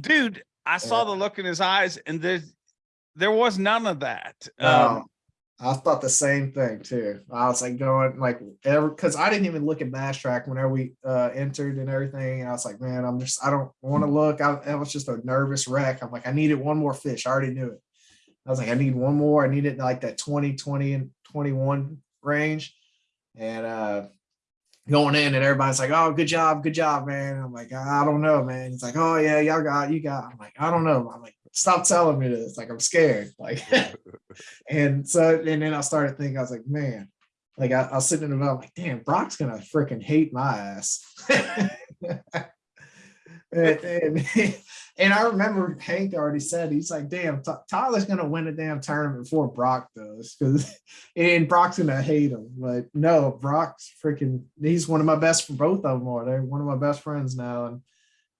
Speaker 1: dude I saw the look in his eyes and there's there was none of that. Um,
Speaker 3: I thought the same thing too. I was like going like ever because I didn't even look at BASSTrakk whenever we uh entered and everything. And I was like, man, I'm just I don't want to look. I, I was just a nervous wreck. I'm like, I needed one more fish. I already knew it. I was like, I need one more. I needed like that 20, 20, and 21 range. And uh going in and everybody's like, "Oh, good job, good job, man." I'm like, "I don't know, man." He's like, "Oh yeah, y'all got, you got." I'm like, "I don't know." I'm like, "Stop telling me this." Like I'm scared. Like, and so and then I started thinking, I was like, "Man." Like I, I was sitting in the middle, I'm like, damn, Brock's gonna freaking hate my ass. and, and, and I remember Hank already said he's like, damn, Tyler's gonna win a damn tournament before Brock does, because and Brock's gonna hate him. But no, Brock's freaking he's one of my best for both of them are. They're one of my best friends now. And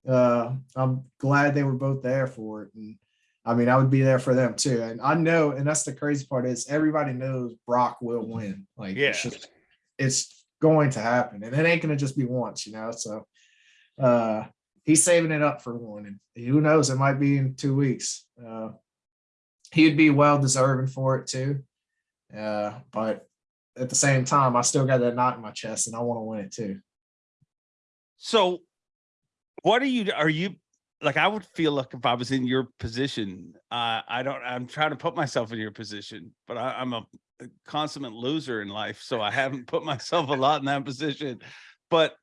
Speaker 3: uh I'm glad they were both there for it. And I mean, I would be there for them too. And I know, and that's the crazy part is everybody knows Brock will win. Like
Speaker 1: Yeah.
Speaker 3: it's just it's going to happen. And it ain't gonna just be once, you know. So uh he's saving it up for one. And who knows, it might be in two weeks. Uh he'd be well deserving for it too. Uh, but at the same time, I still got that knot in my chest and I want to win it too.
Speaker 1: So, what are you? Are you like? I would feel like if I was in your position. Uh, I don't. I'm trying to put myself in your position, but I, I'm a consummate loser in life, so I haven't put myself a lot in that position. But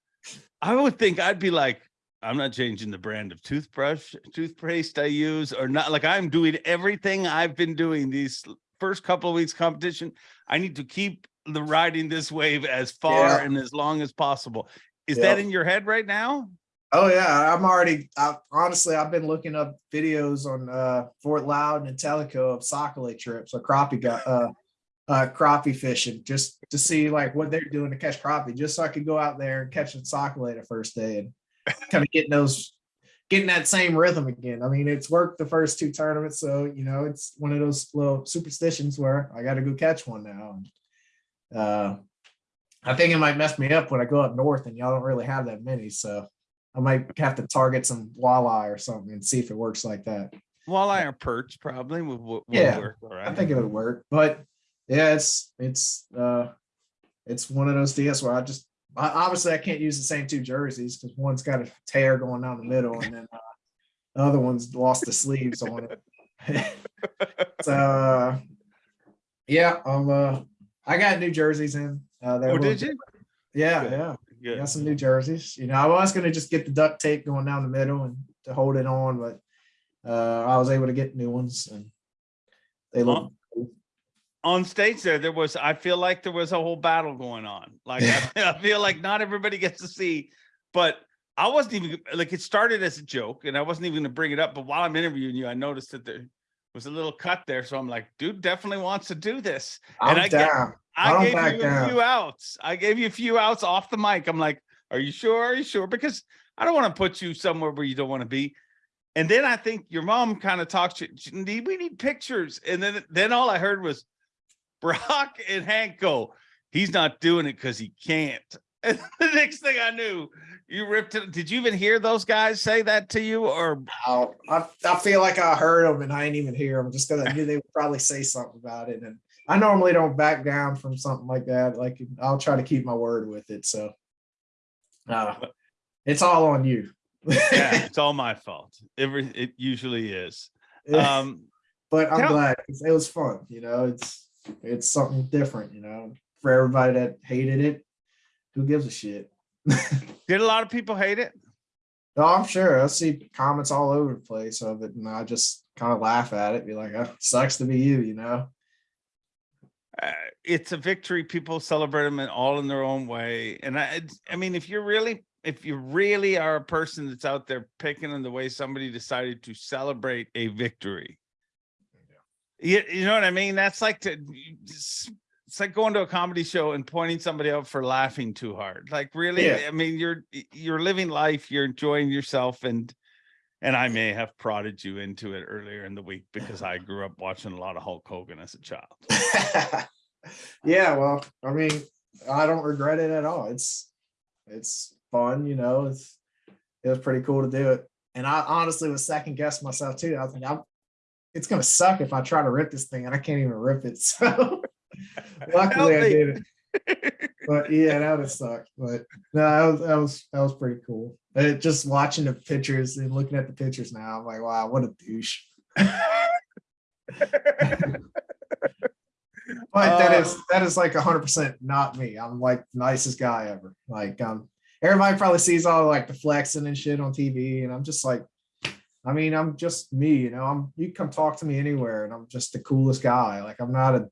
Speaker 1: I would think I'd be like, I'm not changing the brand of toothbrush, toothpaste I use, or not. Like I'm doing everything I've been doing these first couple of weeks competition. I need to keep the riding this wave as far
Speaker 3: Yeah.
Speaker 1: and as long as possible. Is
Speaker 3: Yeah.
Speaker 1: that in your head right now?
Speaker 3: Oh yeah, I'm already. I, honestly, I've been looking up videos on uh, Fort Loudoun and Tellico of sac-a-lait trips or crappie uh, uh, crappie fishing just to see like what they're doing to catch crappie, just so I could go out there and catch a sac-a-lait the first day and kind of getting those, getting that same rhythm again. I mean, it's worked the first two tournaments, so you know it's one of those little superstitions where I got to go catch one now. And, uh, I think it might mess me up when I go up north, and y'all don't really have that many, so. I might have to target some walleye or something and see if it works like that.
Speaker 1: Walleye or perch probably would, would,
Speaker 3: Yeah,
Speaker 1: work. All right.
Speaker 3: I think it would work, but yeah, it's it's uh it's one of those deals where I just I, obviously I can't use the same two jerseys because one's got a tear going down the middle and then uh, the other one's lost the sleeves on it. so uh, yeah, um uh I got new jerseys in. Uh,
Speaker 1: oh, did you?
Speaker 3: Yeah, yeah.
Speaker 1: Good.
Speaker 3: Got some new jerseys. You know, I was gonna just get the duct tape going down the middle and to hold it on, but uh I was able to get new ones and they look
Speaker 1: on stage there there was i feel like there was a whole battle going on like I, I feel like not everybody gets to see but i wasn't even like it started as a joke and i wasn't even going to bring it up but while i'm interviewing you i noticed that there was a little cut there so i'm like dude definitely wants to do this
Speaker 3: I'm
Speaker 1: and I get-
Speaker 3: down. I
Speaker 1: i gave you a
Speaker 3: down.
Speaker 1: few outs i gave you a few outs off the mic i'm like are you sure are you sure because i don't want to put you somewhere where you don't want to be and then i think your mom kind of talks to you "Need- we need pictures and then then all i heard was Brock and Hank go, he's not doing it because he can't. And the next thing I knew, you ripped it. Did you even hear those guys say that to you? Or
Speaker 3: I, I feel like I heard them and I didn't even hear them just because I knew they would probably say something about it. And I normally don't back down from something like that. Like I'll try to keep my word with it. So uh, it's all on you.
Speaker 1: yeah, it's all my fault. Every it usually is. Um,
Speaker 3: but I'm glad it was fun. You know, it's it's something different. You know, for everybody that hated it, who gives a shit?
Speaker 1: did a lot of people hate it?
Speaker 3: No, I'm sure I see comments all over the place of it, and I just kind of laugh at it, be like, oh, "Sucks to be you," you know.
Speaker 1: Uh, it's a victory. People celebrate them in all in their own way. And I, I mean, if you're really, if you really are a person that's out there picking on the way somebody decided to celebrate a victory, you, you know what I mean? That's like to, it's like going to a comedy show and pointing somebody out for laughing too hard. Like really,
Speaker 3: Yeah.
Speaker 1: I mean, you're you're living life, you're enjoying yourself, and and I may have prodded you into it earlier in the week because I grew up watching a lot of Hulk Hogan as a child.
Speaker 3: yeah, well, I mean, I don't regret it at all. It's it's fun, you know. It's it was pretty cool to do it, and I honestly was second guessing myself too. I was like, I'm, it's gonna suck if I try to rip this thing and I can't even rip it. So luckily I did it. But yeah, that would suck. But no, that was that was that was pretty cool. Just watching the pictures and looking at the pictures now, I'm like, wow, what a douche. But that is that is like hundred percent not me. I'm like the nicest guy ever. Like um everybody probably sees all like the flexing and shit on TV, and I'm just like, I mean, I'm just me, you know. I'm you come talk to me anywhere, and I'm just the coolest guy. Like I'm not a,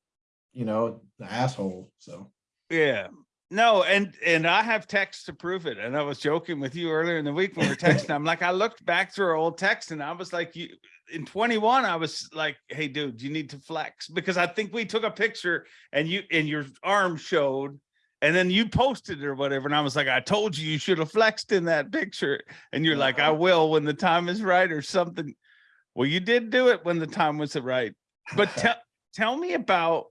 Speaker 3: you know, an asshole. So
Speaker 1: Yeah. No, and and I have text to prove it. And I was joking with you earlier in the week when we are texting. I'm like, I looked back through our old text and I was like, you in 21, I was like, hey, dude, you need to flex because I think we took a picture and you and your arm showed, and then you posted it or whatever. And I was like, I told you you should have flexed in that picture. And you're like, I uh-huh. will when the time is right or something. Well, you did do it when the time was right. But tell tell me about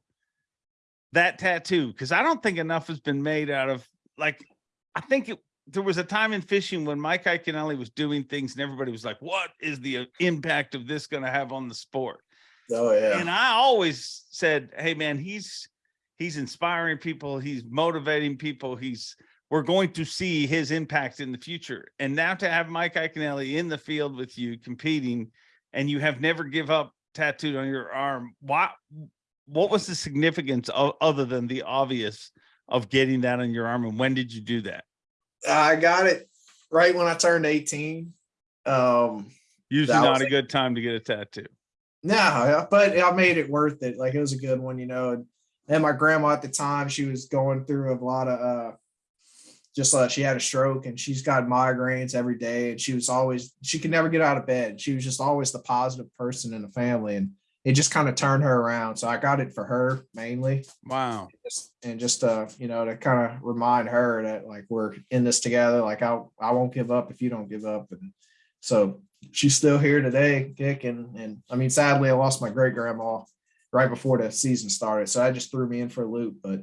Speaker 1: that tattoo because I don't think enough has been made out of like I think it, there was a time in fishing when Mike Iaconelli was doing things and everybody was like, "What is the uh, impact of this going to have on the sport?"
Speaker 3: oh yeah.
Speaker 1: And I always said, "Hey, man, he's he's inspiring people, he's motivating people, he's we're going to see his impact in the future." And now to have Mike Iaconelli in the field with you competing, and you have never give up tattooed on your arm, why? What was the significance of other than the obvious of getting that on your arm, and when did you do that?
Speaker 3: I got it right when I turned 18. Um
Speaker 1: Usually not a
Speaker 3: it.
Speaker 1: good time to get a tattoo.
Speaker 3: No, but I made it worth it. Like it was a good one, you know. And, and my grandma at the time, she was going through a lot of uh just uh she had a stroke and she's got migraines every day and she was always she could never get out of bed. She was just always the positive person in the family and it just kind of turned her around. So I got it for her mainly
Speaker 1: Wow.
Speaker 3: just and just uh you know to kind of remind her that like we're in this together like i i won't give up if you don't give up and so she's still here today kicking and i mean sadly i lost my great grandma right before the season started so that just threw me in for a loop but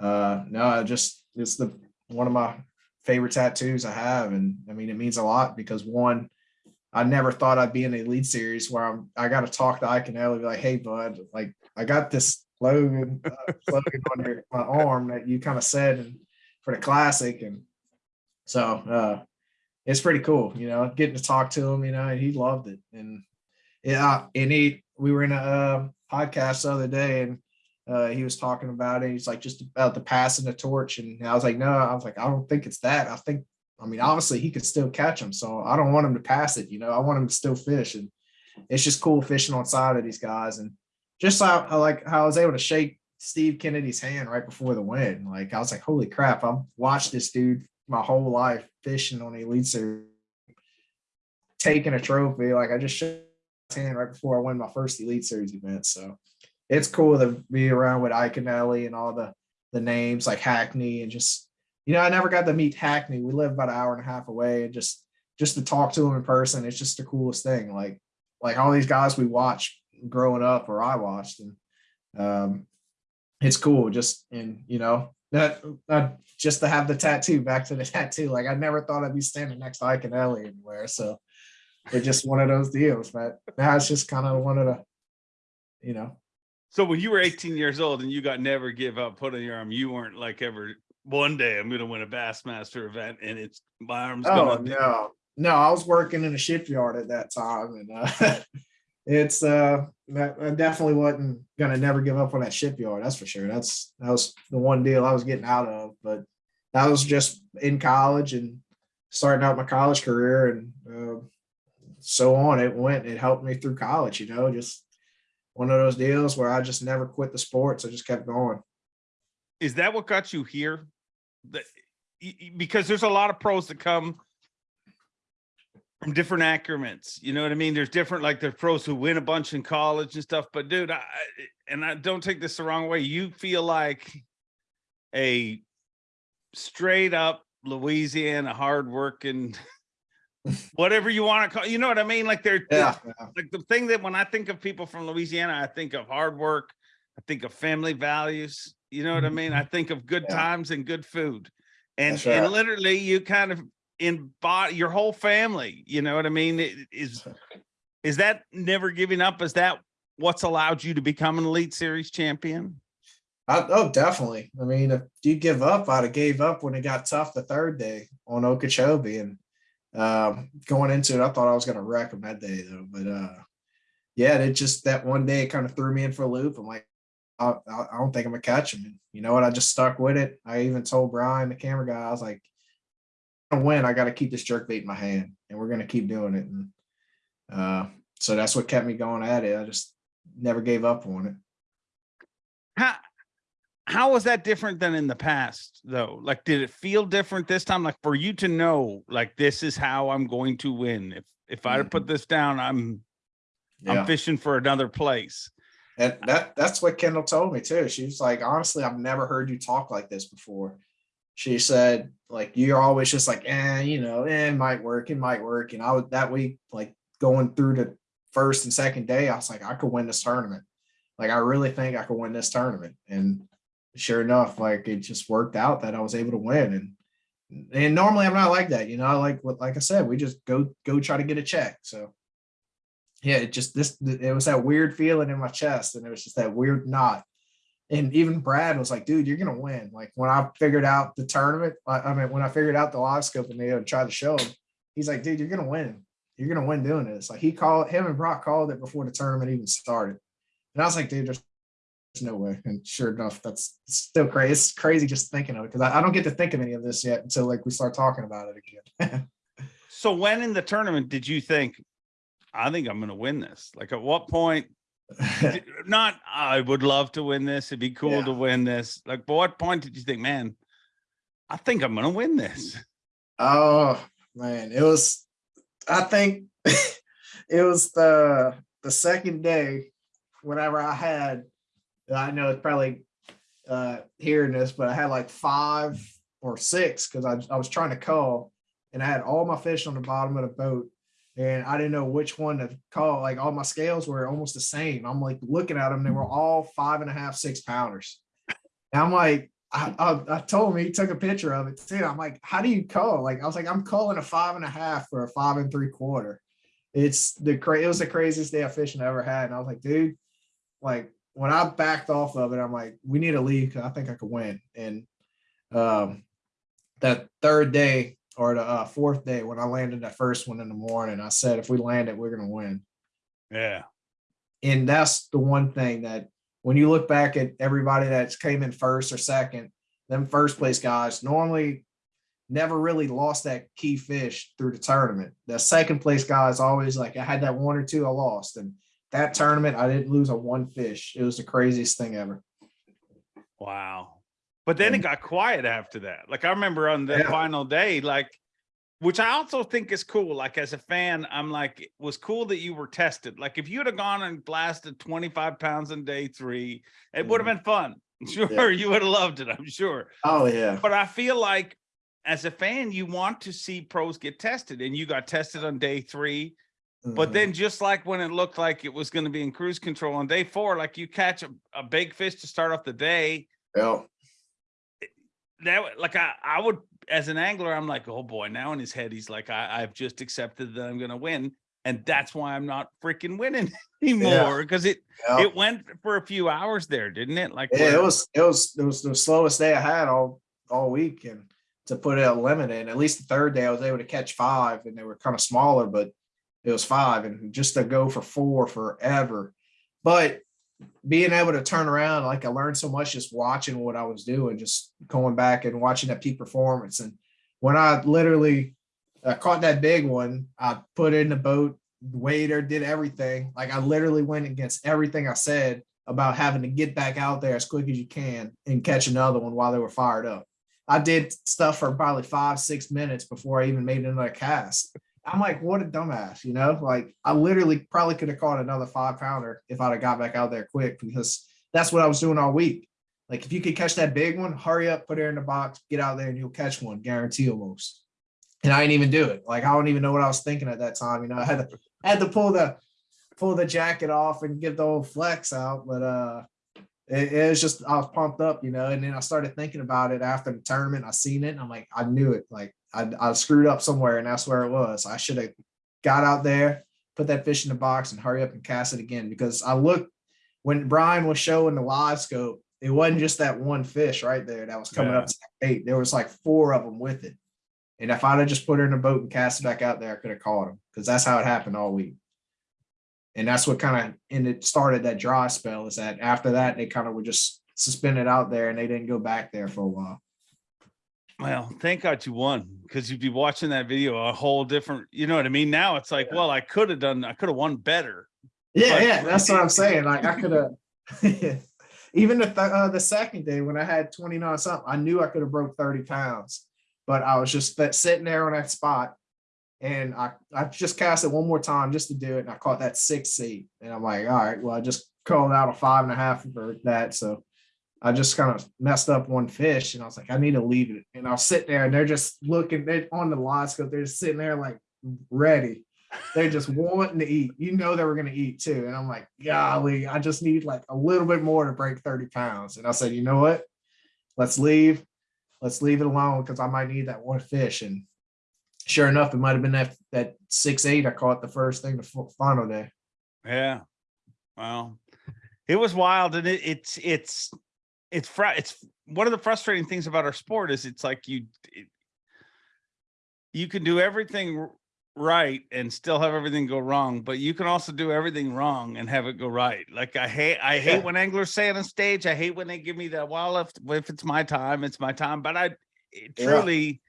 Speaker 3: uh no i just it's the one of my favorite tattoos i have and i mean it means a lot because one I never thought I'd be in the lead series where I'm I got to talk to Iaconelli, be like, hey bud, like I got this slogan, uh, slogan on your, my arm that you kind of said and for the classic. And so uh it's pretty cool, you know, getting to talk to him, you know, and he loved it. And yeah, and he we were in a uh, podcast the other day and uh, he was talking about it. He's like just about the passing the torch, and I was like, no, I was like, I don't think it's that. I think I mean, obviously he could still catch them, so I don't want him to pass it. You know, I want him to still fish, and it's just cool fishing on side of these guys, and just how like how I was able to shake Steve Kennedy's hand right before the win. Like I was like, holy crap! I've watched this dude my whole life fishing on Elite Series, taking a trophy. Like I just shook his hand right before I won my first Elite Series event. So it's cool to be around with and and all the the names like Hackney and just you know, I never got to meet Hackney. We live about an hour and a half away, and just just to talk to him in person, it's just the coolest thing. Like like all these guys we watched growing up, or I watched, and um, it's cool. Just and you know that uh, just to have the tattoo. Back to the tattoo. Like I never thought I'd be standing next to Iaconelli anywhere. So it's just one of those deals. But now it's just kind of one of the, you know,
Speaker 1: So when you were 18 years old and you got never give up, put on your arm, you weren't like ever one day I'm gonna win a Bassmaster event and it's my arm's
Speaker 3: Oh
Speaker 1: gonna
Speaker 3: no, no, I was working in a shipyard at that time, and uh, it's uh, I definitely wasn't gonna never give up on that shipyard. That's for sure. That's that was the one deal I was getting out of, but that was just in college and starting out my college career, and uh, so on. It went. It helped me through college. You know, just one of those deals where I just never quit the sports. I just kept going.
Speaker 1: is that what got you here? Y- because there's a lot of pros that come from different accoutrements. You know what I mean? There's different, like there's pros who win a bunch in college and stuff. But dude, I and I don't take this the wrong way. You feel like a straight up Louisiana hardworking, whatever you want to call. You know what I mean? Like they're
Speaker 3: yeah.
Speaker 1: like the thing that when I think of people from Louisiana, I think of hard work, I think of family values. You know what I mean? I think of good
Speaker 3: Yeah.
Speaker 1: times and good food. And
Speaker 3: That's
Speaker 1: and literally you kind of embody your whole family, you know what I mean? It- Is is that never giving up? Is that what's allowed you to become an elite series champion?
Speaker 3: I, oh, definitely. I mean, if you give up, I'd have gave up when it got tough the third day on Okeechobee, and um, going into it, I thought I was going to wreck them that day though. But uh, yeah, it just that one day kind of threw me in for a loop. I'm like, I, I don't think I'm gonna catch him. And you know what? I just stuck with it. I even told Brian, the camera guy, I was like, "To win, I got to keep this jerk bait in my hand, and we're gonna keep doing it." And uh, so that's what kept me going at it. I just never gave up on it.
Speaker 1: How how was that different than in the past though? Like did it feel different this time? Like for you to know like this is how I'm going to win. If if I put this down, I'm I'm fishing for another place.
Speaker 3: And that that's what Kendall told me too. She was like, "Honestly, I've never heard you talk like this before." She said, "Like you're always just like, eh, you know, eh, it might work, it might work." And I was that week, like going through the first and second day, I was like, I could win this tournament. Like I really think I could win this tournament. And sure enough, like it just worked out that I was able to win. And and normally I'm not like that, you know. Like what like I said, we just go go try to get a check. So yeah, it just this it was that weird feeling in my chest, and it was just that weird knot. And even Brad was like, dude, you're gonna win. Like when I figured out the tournament, I, I mean when I figured out the live scope and they had tried to show him, he's like, dude, you're gonna win. You're gonna win doing this. Like he called him and Brock called it before the tournament even started. And I was like, dude, there's, there's no way. And sure enough, that's still crazy. It's crazy just thinking of it because I, I don't get to think of any of this yet until like we start talking about it again.
Speaker 1: So when in the tournament did you think I think I'm gonna win this? Like at what point not I would love to win this. It'd be cool
Speaker 3: Yeah.
Speaker 1: to win this. Like, but what point did you think, man, I think I'm gonna win this?
Speaker 3: Oh man, it was. I think it was the the second day. Whenever I had, I know it's probably uh hearing this, but I had like five or six because I I was trying to call, and I had all my fish on the bottom of the boat, and I didn't know which one to call. Like all my scales were almost the same. I'm like looking at them; they were all five and a half, six pounders. And I'm like, I, I, I told him he took a picture of it too. I'm like, how do you call? Like, I was like, I'm calling a five and a half for a five and three quarter. It's the cra- it was the craziest day of fishing I ever had. And I was like, dude, like when I backed off of it, I'm like, we need to leave because I think I could win. And um that third day or the uh, fourth day when I landed that first one in the morning, I said, if we land it, we're gonna win
Speaker 1: Yeah.
Speaker 3: and that's the one thing that when you look back at everybody that's came in first or second, them first place guys normally never really lost that key fish through the tournament. The second place guys always like I had that one or two I lost, and that tournament I didn't lose a one fish. It was the craziest thing ever.
Speaker 1: Wow. But then it got quiet after that. Like I remember on the
Speaker 3: Yeah.
Speaker 1: final day, like which I also think is cool. Like as a fan, I'm like, it was cool that you were tested. Like if you'd have gone and blasted 25 pounds in day three, it would have been fun. Sure, you would have loved it, I'm sure.
Speaker 3: Oh yeah,
Speaker 1: But I feel like as a fan, you want to see pros get tested, and you got tested on day three. But
Speaker 3: Mhm.
Speaker 1: then, just like when it looked like it was going to be in cruise control on day four, like you catch a, a big fish to start off the day,
Speaker 3: yeah,
Speaker 1: that like I, I would as an angler, I'm like, oh boy, now in his head, he's like, I, I've just accepted that I'm gonna win. And that's why I'm not freaking winning anymore. Because it
Speaker 3: yeah.
Speaker 1: it went for a few hours there, didn't it? Like
Speaker 3: Yeah, it was it was it was the slowest day I had all all week, and to put a limit, in, at least the third day I was able to catch five, and they were kind of smaller, but it was five, and just to go for four forever. But being able to turn around, like I learned so much just watching what I was doing, just going back and watching that peak performance. And when I literally uh, caught that big one, I put it in the boat, waiter, did everything. Like I literally went against everything I said about having to get back out there as quick as you can and catch another one while they were fired up. I did stuff for probably five, six minutes before I even made another cast. I'm like, what a dumbass, you know? Like I literally probably could have caught another five pounder if I'd have got back out there quick because that's what I was doing all week. Like if you could catch that big one, hurry up, put it in the box, get out there and you'll catch one, guarantee almost. And I didn't even do it. Like I don't even know what I was thinking at that time. You know, I had to I had to pull the pull the jacket off and give the old flex out, but uh it, it was just I was pumped up, you know, and then I started thinking about it after the tournament. I seen it and I'm like, I knew it. Like I, I screwed up somewhere and that's where it was. I should have got out there, put that fish in the box and hurry up and cast it again because I looked when Brian was showing the live scope, it wasn't just that one fish right there that was coming
Speaker 1: Yeah.
Speaker 3: up to that bait. There was like four of them with it. And if I'd have just put her in the boat and cast it back out there, I could have caught him because that's how it happened all week. And that's what kind of and it started that dry spell is that after that they kind of were just suspended out there and they didn't go back there for a while.
Speaker 1: Well, thank God you won because you'd be watching that video a whole different, you know what I mean? Now it's like, well, I could have done, I could have won better.
Speaker 3: Yeah, yeah, that's what I'm saying. Like I could have even the th- uh, the second day when I had 29 something, I knew I could have broke 30 pounds, but I was just that sitting there on that spot. And I, I just cast it one more time just to do it. And I caught that six seat. And I'm like, all right, well, I just called out a five and a half for that. So I just kind of messed up one fish and I was like, I need to leave it. And I'll sit there and they're just looking they're on the scope. They're just sitting there like ready. They're just wanting to eat. You know they were gonna eat too. And I'm like, golly, I just need like a little bit more to break 30 pounds. And I said, you know what? Let's leave. Let's leave it alone because I might need that one fish. And sure enough, it might have been that that six eight I caught the first thing the final day.
Speaker 1: Yeah. Well, it was wild and it, it's, it's, it's, fr- it's one of the frustrating things about our sport is it's like you, it, you can do everything right and still have everything go wrong, but you can also do everything wrong and have it go right. Like I hate, I hate
Speaker 3: Yeah.
Speaker 1: when anglers say on stage, I hate when they give me that, well, if, if it's my time, it's my time, but I it
Speaker 3: Yeah.
Speaker 1: truly,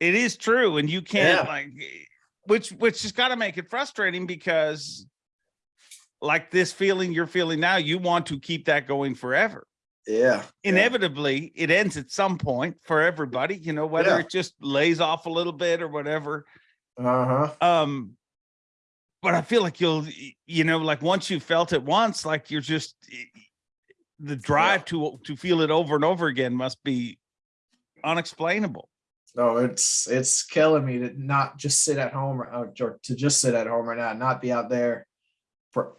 Speaker 1: it is true. And you can't
Speaker 3: Yeah.
Speaker 1: like, eh, which, which has got to make it frustrating because like this feeling you're feeling now, you want to keep that going forever.
Speaker 3: Yeah.
Speaker 1: Inevitably, it ends at some point for everybody, you know, whether
Speaker 3: Yeah.
Speaker 1: it just lays off a little bit or whatever.
Speaker 3: Uh-huh.
Speaker 1: Um, but I feel like you'll, you know, like once you felt it once, like you're just the drive to to feel it over and over again must be unexplainable.
Speaker 3: No, it's it's killing me to not just sit at home or or to just sit at home right now, not be out there for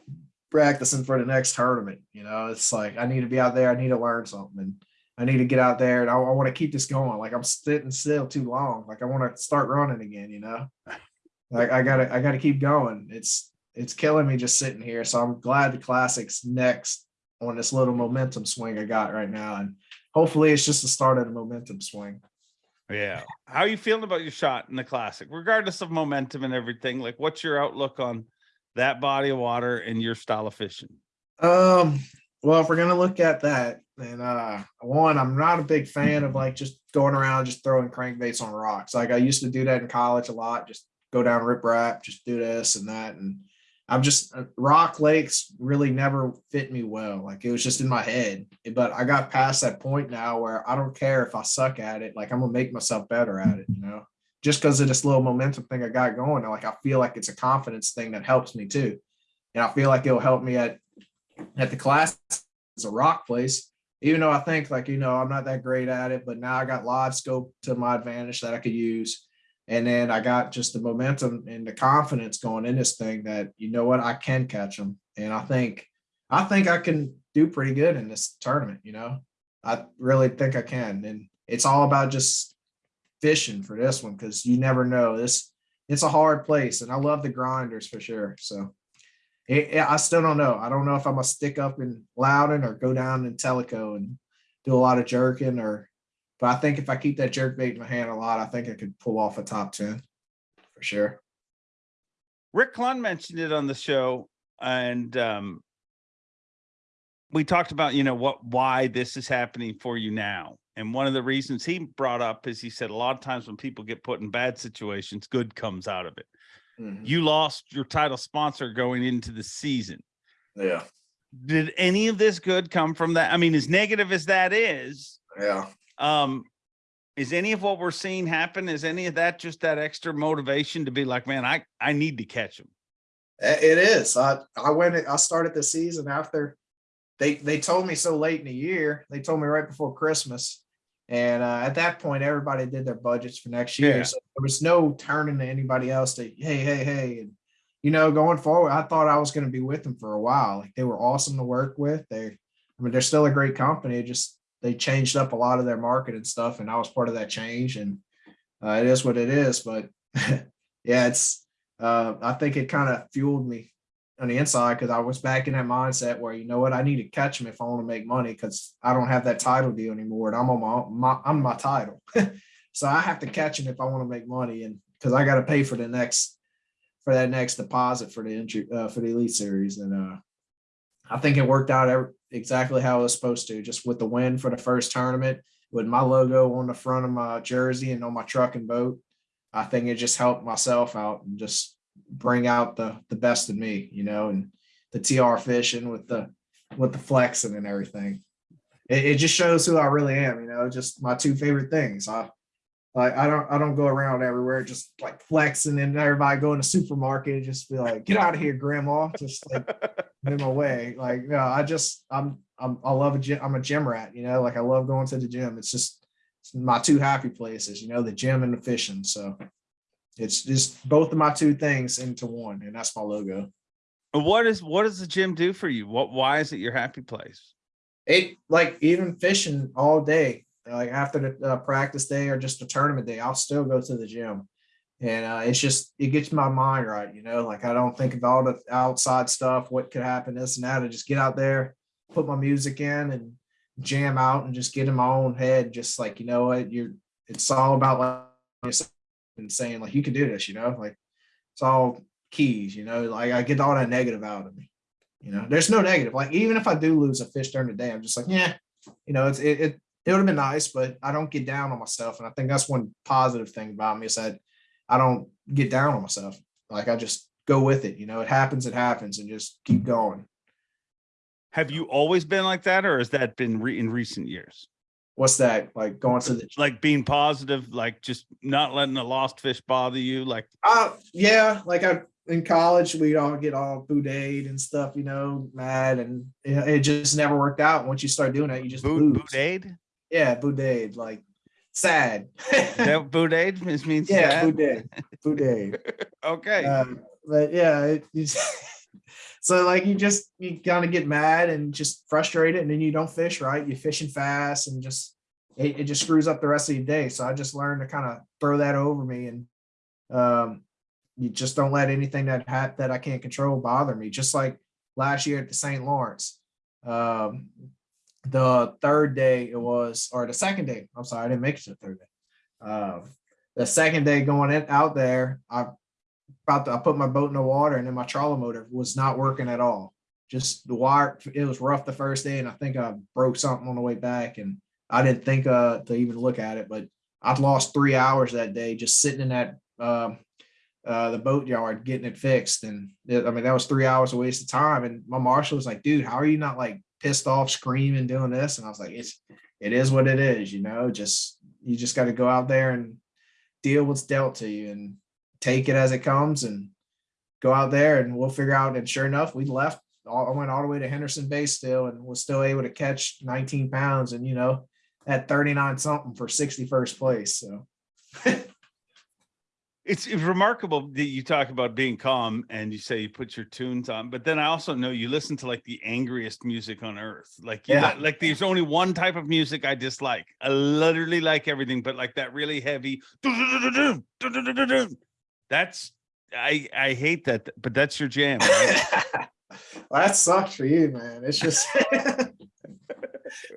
Speaker 3: practicing for the next tournament. You know, it's like I need to be out there. I need to learn something, and I need to get out there, and I, I want to keep this going. Like I'm sitting still too long. Like I want to start running again. You know, like I gotta I gotta keep going. It's it's killing me just sitting here. So I'm glad the classics next on this little momentum swing I got right now, and hopefully it's just the start of the momentum swing.
Speaker 1: Yeah. How are you feeling about your shot in the classic, regardless of momentum and everything? Like, what's your outlook on that body of water and your style of fishing?
Speaker 3: Um, well, if we're gonna look at that, then uh one, I'm not a big fan of like just going around just throwing crankbaits on rocks. Like I used to do that in college a lot, just go down rip rap, just do this and that. And I'm just uh, rock lakes really never fit me well. Like it was just in my head. But I got past that point now where I don't care if I suck at it, like I'm gonna make myself better at it, you know. Just because of this little momentum thing I got going, like I feel like it's a confidence thing that helps me too. And I feel like it'll help me at at the class as a rock place, even though I think like, you know, I'm not that great at it, but now I got live scope to my advantage that I could use. And then I got just the momentum and the confidence going in this thing that, you know what, I can catch them. And I think, I think I can do pretty good in this tournament, you know, I really think I can. And it's all about just fishing for this one because you never know this. It's a hard place and I love the grinders for sure. So it, it- I still don't know. I don't know if I'm gonna stick up in Loudoun or go down in Tellico and do a lot of jerking or, but I think if I keep that jerk bait in my hand a lot, I think I could pull off a top 10 for sure.
Speaker 1: Rick Clunn mentioned it on the show, and um, we talked about you know what why this is happening for you now. And one of the reasons he brought up is he said a lot of times when people get put in bad situations, good comes out of it.
Speaker 3: Mhm.
Speaker 1: You lost your title sponsor going into the season.
Speaker 3: Yeah.
Speaker 1: Did any of this good come from that? I mean, as negative as that is,
Speaker 3: Yeah.
Speaker 1: um, is any of what we're seeing happen? Is any of that just that extra motivation to be like, man, I I need to catch him?
Speaker 3: It is. I I went. I started the season after they they told me so late in the year. They told me right before Christmas, and uh, at that point, everybody did their budgets for next year.
Speaker 1: Yeah.
Speaker 3: So there was no turning to anybody else to hey hey hey. And you know, going forward, I thought I was going to be with them for a while. Like they were awesome to work with. They, I mean, they're still a great company. It just they changed up a lot of their market and stuff, and I was part of that change. And uh, it is what it is. But yeah, it's uh, I think it kind of fueled me on the inside because I was back in that mindset where you know what I need to catch them if I want to make money because I don't have that title deal anymore and I'm on my, my I'm my title, so I have to catch them if I want to make money and because I got to pay for the next for that next deposit for the entry uh, for the elite series. And uh, I think it worked out exactly how it was supposed to. Just with the win for the first tournament, with my logo on the front of my jersey and on my truck and boat, I think it just helped myself out and just bring out the the best in me, you know, and the TR fishing with the with the flexing and everything. It, it just shows who I really am, you know, just my two favorite things. I like I don't I don't go around everywhere just like flexing and everybody going to supermarket and just be like, get out of here, grandma. Just like in my way. Like, no, I just I'm I'm I love a gym, I'm a gym rat, you know, like I love going to the gym. It's just it's my two happy places, you know, the gym and the fishing. So it's just both of my two things into one, and that's my logo.
Speaker 1: What is what does the gym do for you? What why is it your happy place?
Speaker 3: It like even fishing all day, like after the uh, practice day or just a tournament day, I'll still go to the gym. And uh, it's just it gets my mind right, you know. Like I don't think of all the outside stuff, what could happen, this and that. I just get out there, put my music in, and jam out, and just get in my own head. Just like you know what, you're. It's all about like and saying like you can do this, you know. Like it's all keys, you know. Like I get all that negative out of me. You know, there's no negative. Like even if I do lose a fish during the day, I'm just like, yeah, you know, it's it, it it would have been nice, but I don't get down on myself. And I think that's one positive thing about me is that I don't get down on myself. Like I just go with it. You know, it happens, it happens, and just keep going.
Speaker 1: Have you always been like that, or has that been re- in recent years?
Speaker 3: What's that? Like going to the
Speaker 1: Like being positive, like just not letting a lost fish bother you. Like
Speaker 3: uh yeah, like I in college we'd all get all boudade and stuff, you know, mad and it, it just never worked out. Once you start doing that, you just
Speaker 1: boot,
Speaker 3: lose.
Speaker 1: boudade.
Speaker 3: Yeah, boudade, like sad.
Speaker 1: That boudade means
Speaker 3: yeah,
Speaker 1: sad?
Speaker 3: boudade. Boudade.
Speaker 1: Okay.
Speaker 3: Um, but yeah, it, so like you just you kind of get mad and just frustrated, and then you don't fish right. You're fishing fast, and just it, it just screws up the rest of your day. So I just learned to kind of throw that over me, and um, you just don't let anything that ha- that I can't control bother me. Just like last year at the St. Lawrence, um, the third day it was, or the second day. I'm sorry, I didn't make it to the third day. Um, the second day going in, out there, I about I put my boat in the water and then my trolling motor was not working at all. Just the wire, it was rough the first day, and I think I broke something on the way back, and I didn't think uh to even look at it, but I'd lost three hours that day just sitting in that um uh the boat yard getting it fixed. And it- I mean that was three hours of waste of time. And my marshal was like, dude, how are you not like pissed off, screaming, doing this? And I was like, it's it is what it is, you know, just you just got to go out there and deal what's dealt to you and take it as it comes and go out there and we'll figure out. And sure enough, we left. I went all the way to Henderson Bay still and was still able to catch 19 pounds and you know at 39 something for 61st place. So
Speaker 1: it's, it's remarkable that you talk about being calm and you say you put your tunes on, but then I also know you listen to like the angriest music on earth. Like, you
Speaker 3: Yeah.
Speaker 1: li- like there's only one type of music I dislike. I literally like everything, but like that really heavy. That's I I hate that, but that's your jam. right?
Speaker 3: well, that sucks for you, man. It's just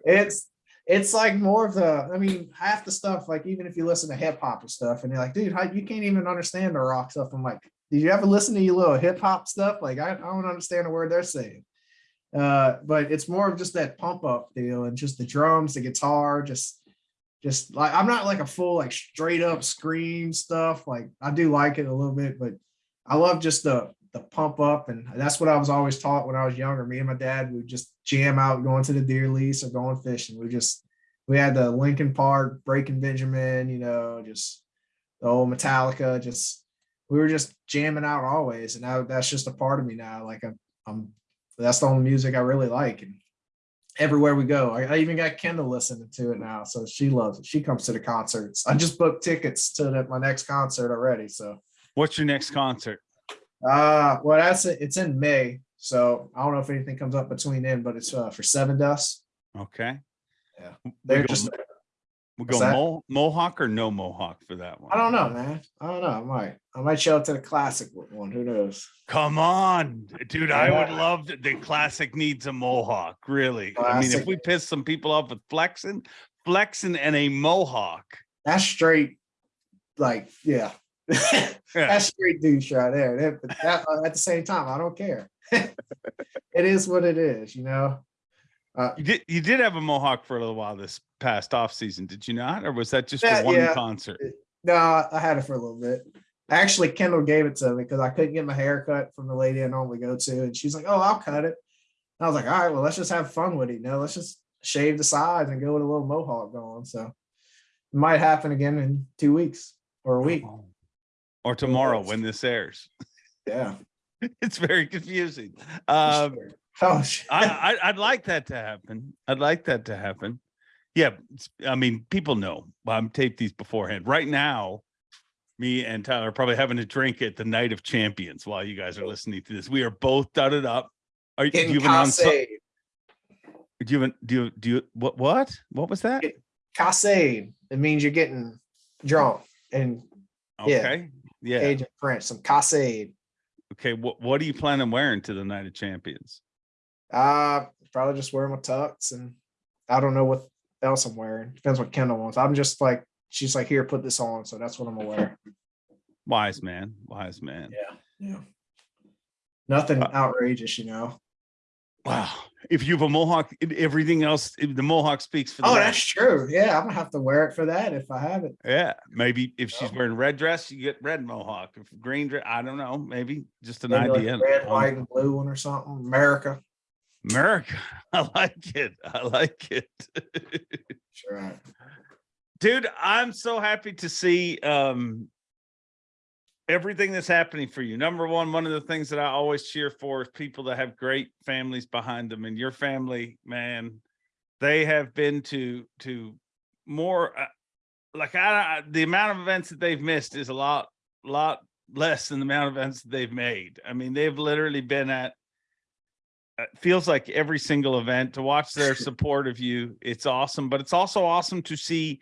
Speaker 3: it's it's like more of the I mean, half the stuff, like even if you listen to hip hop and stuff, and you're like, dude, how you can't even understand the rock stuff. I'm like, did you ever listen to your little hip hop stuff? Like, I, I don't understand a word they're saying. Uh, but it's more of just that pump up deal and just the drums, the guitar, just just like I'm not like a full like straight up scream stuff. Like I do like it a little bit, but I love just the the pump up, and that's what I was always taught when I was younger. Me and my dad would just jam out going to the deer lease or going fishing. We just we had the Linkin Park, Breaking Benjamin, you know, just the old Metallica. Just we were just jamming out always, and now that's just a part of me now. Like I'm, I'm that's the only music I really like, and everywhere we go, I, I even got Kendall listening to it now, so she loves it. She comes to the concerts. I just booked tickets to the, my next concert already, so.
Speaker 1: What's your next concert?
Speaker 3: Uh, well, that's it. It's in May, so I don't know if anything comes up between then, but it's uh, for Sevendust.
Speaker 1: Okay.
Speaker 3: Yeah. They're just.
Speaker 1: We go? Mo- Mohawk or no Mohawk for that one.
Speaker 3: I don't know, man. I don't know. I might. I might show up to the classic one. Who knows?
Speaker 1: Come on, dude. I would love to, the classic needs a mohawk. Really. I mean, if we piss some people off with flexing, flexing and a mohawk.
Speaker 3: That's straight. Like, yeah.
Speaker 1: Yeah.
Speaker 3: That's straight douche right there. That- but that- uh, at the same time, I don't care. it is what it is, you know. Uh,
Speaker 1: You did you did have a mohawk for a little while this past off season, did you not? Or was that just
Speaker 3: Yeah,
Speaker 1: for one
Speaker 3: yeah.
Speaker 1: concert?
Speaker 3: no, I had it for a little bit. Actually, Kendall gave it to me because I couldn't get my hair cut from the lady I normally go to, and she's like, "Oh, I'll cut it." And I was like, "All right, well, let's just have fun with it. You know, let's just shave the sides and go with a little mohawk going." So it might happen again in two weeks or a week.
Speaker 1: Or tomorrow when this airs.
Speaker 3: Yeah.
Speaker 1: It's very confusing. Um
Speaker 3: oh shit.
Speaker 1: I, I I'd like that to happen. I'd like that to happen. Yeah, I mean, people know. I'm taped these beforehand. Right now, me and Tyler are probably having a drink at the Night of Champions while you guys are listening to this. We are both dudded up. Are you you have an do you have an- do you do you what what what was that?
Speaker 3: Casade. It means you're getting drunk and yeah.
Speaker 1: Okay, yeah.
Speaker 3: Cajun French, some Casade.
Speaker 1: Okay, what what are you planning wearing to the Night of Champions?
Speaker 3: Uh probably just wear my tux and I don't know what else I'm wearing. Depends what Kendall wants. I'm just like she's like, here, put this on. So that's what I'm gonna wear.
Speaker 1: Wise man, wise man.
Speaker 3: Yeah. Yeah. Nothing
Speaker 1: Uh,
Speaker 3: outrageous, you know.
Speaker 1: Wow. If you have a mohawk, everything else, the mohawk speaks for the
Speaker 3: Oh,
Speaker 1: rest.
Speaker 3: that's true. Yeah, I'm gonna have to wear it for that if I have it.
Speaker 1: Yeah, maybe if she's
Speaker 3: Yeah.
Speaker 1: wearing red dress, you get red mohawk. If green dress, I don't know. Maybe just an
Speaker 3: Maybe
Speaker 1: idea.
Speaker 3: a red,
Speaker 1: Um,
Speaker 3: white, and blue one or something. America.
Speaker 1: America, I like it. I like it,
Speaker 3: Sure.
Speaker 1: dude. I'm so happy to see um everything that's happening for you. Number one, one of the things that I always cheer for is people that have great families behind them, and your family, man, they have been to to more. Uh, like I, I- the amount of events that they've missed is a lot, lot less than the amount of events that they've made. I mean, they've literally been at. It feels like every single event to watch their support of you. It's awesome, but it's also awesome to see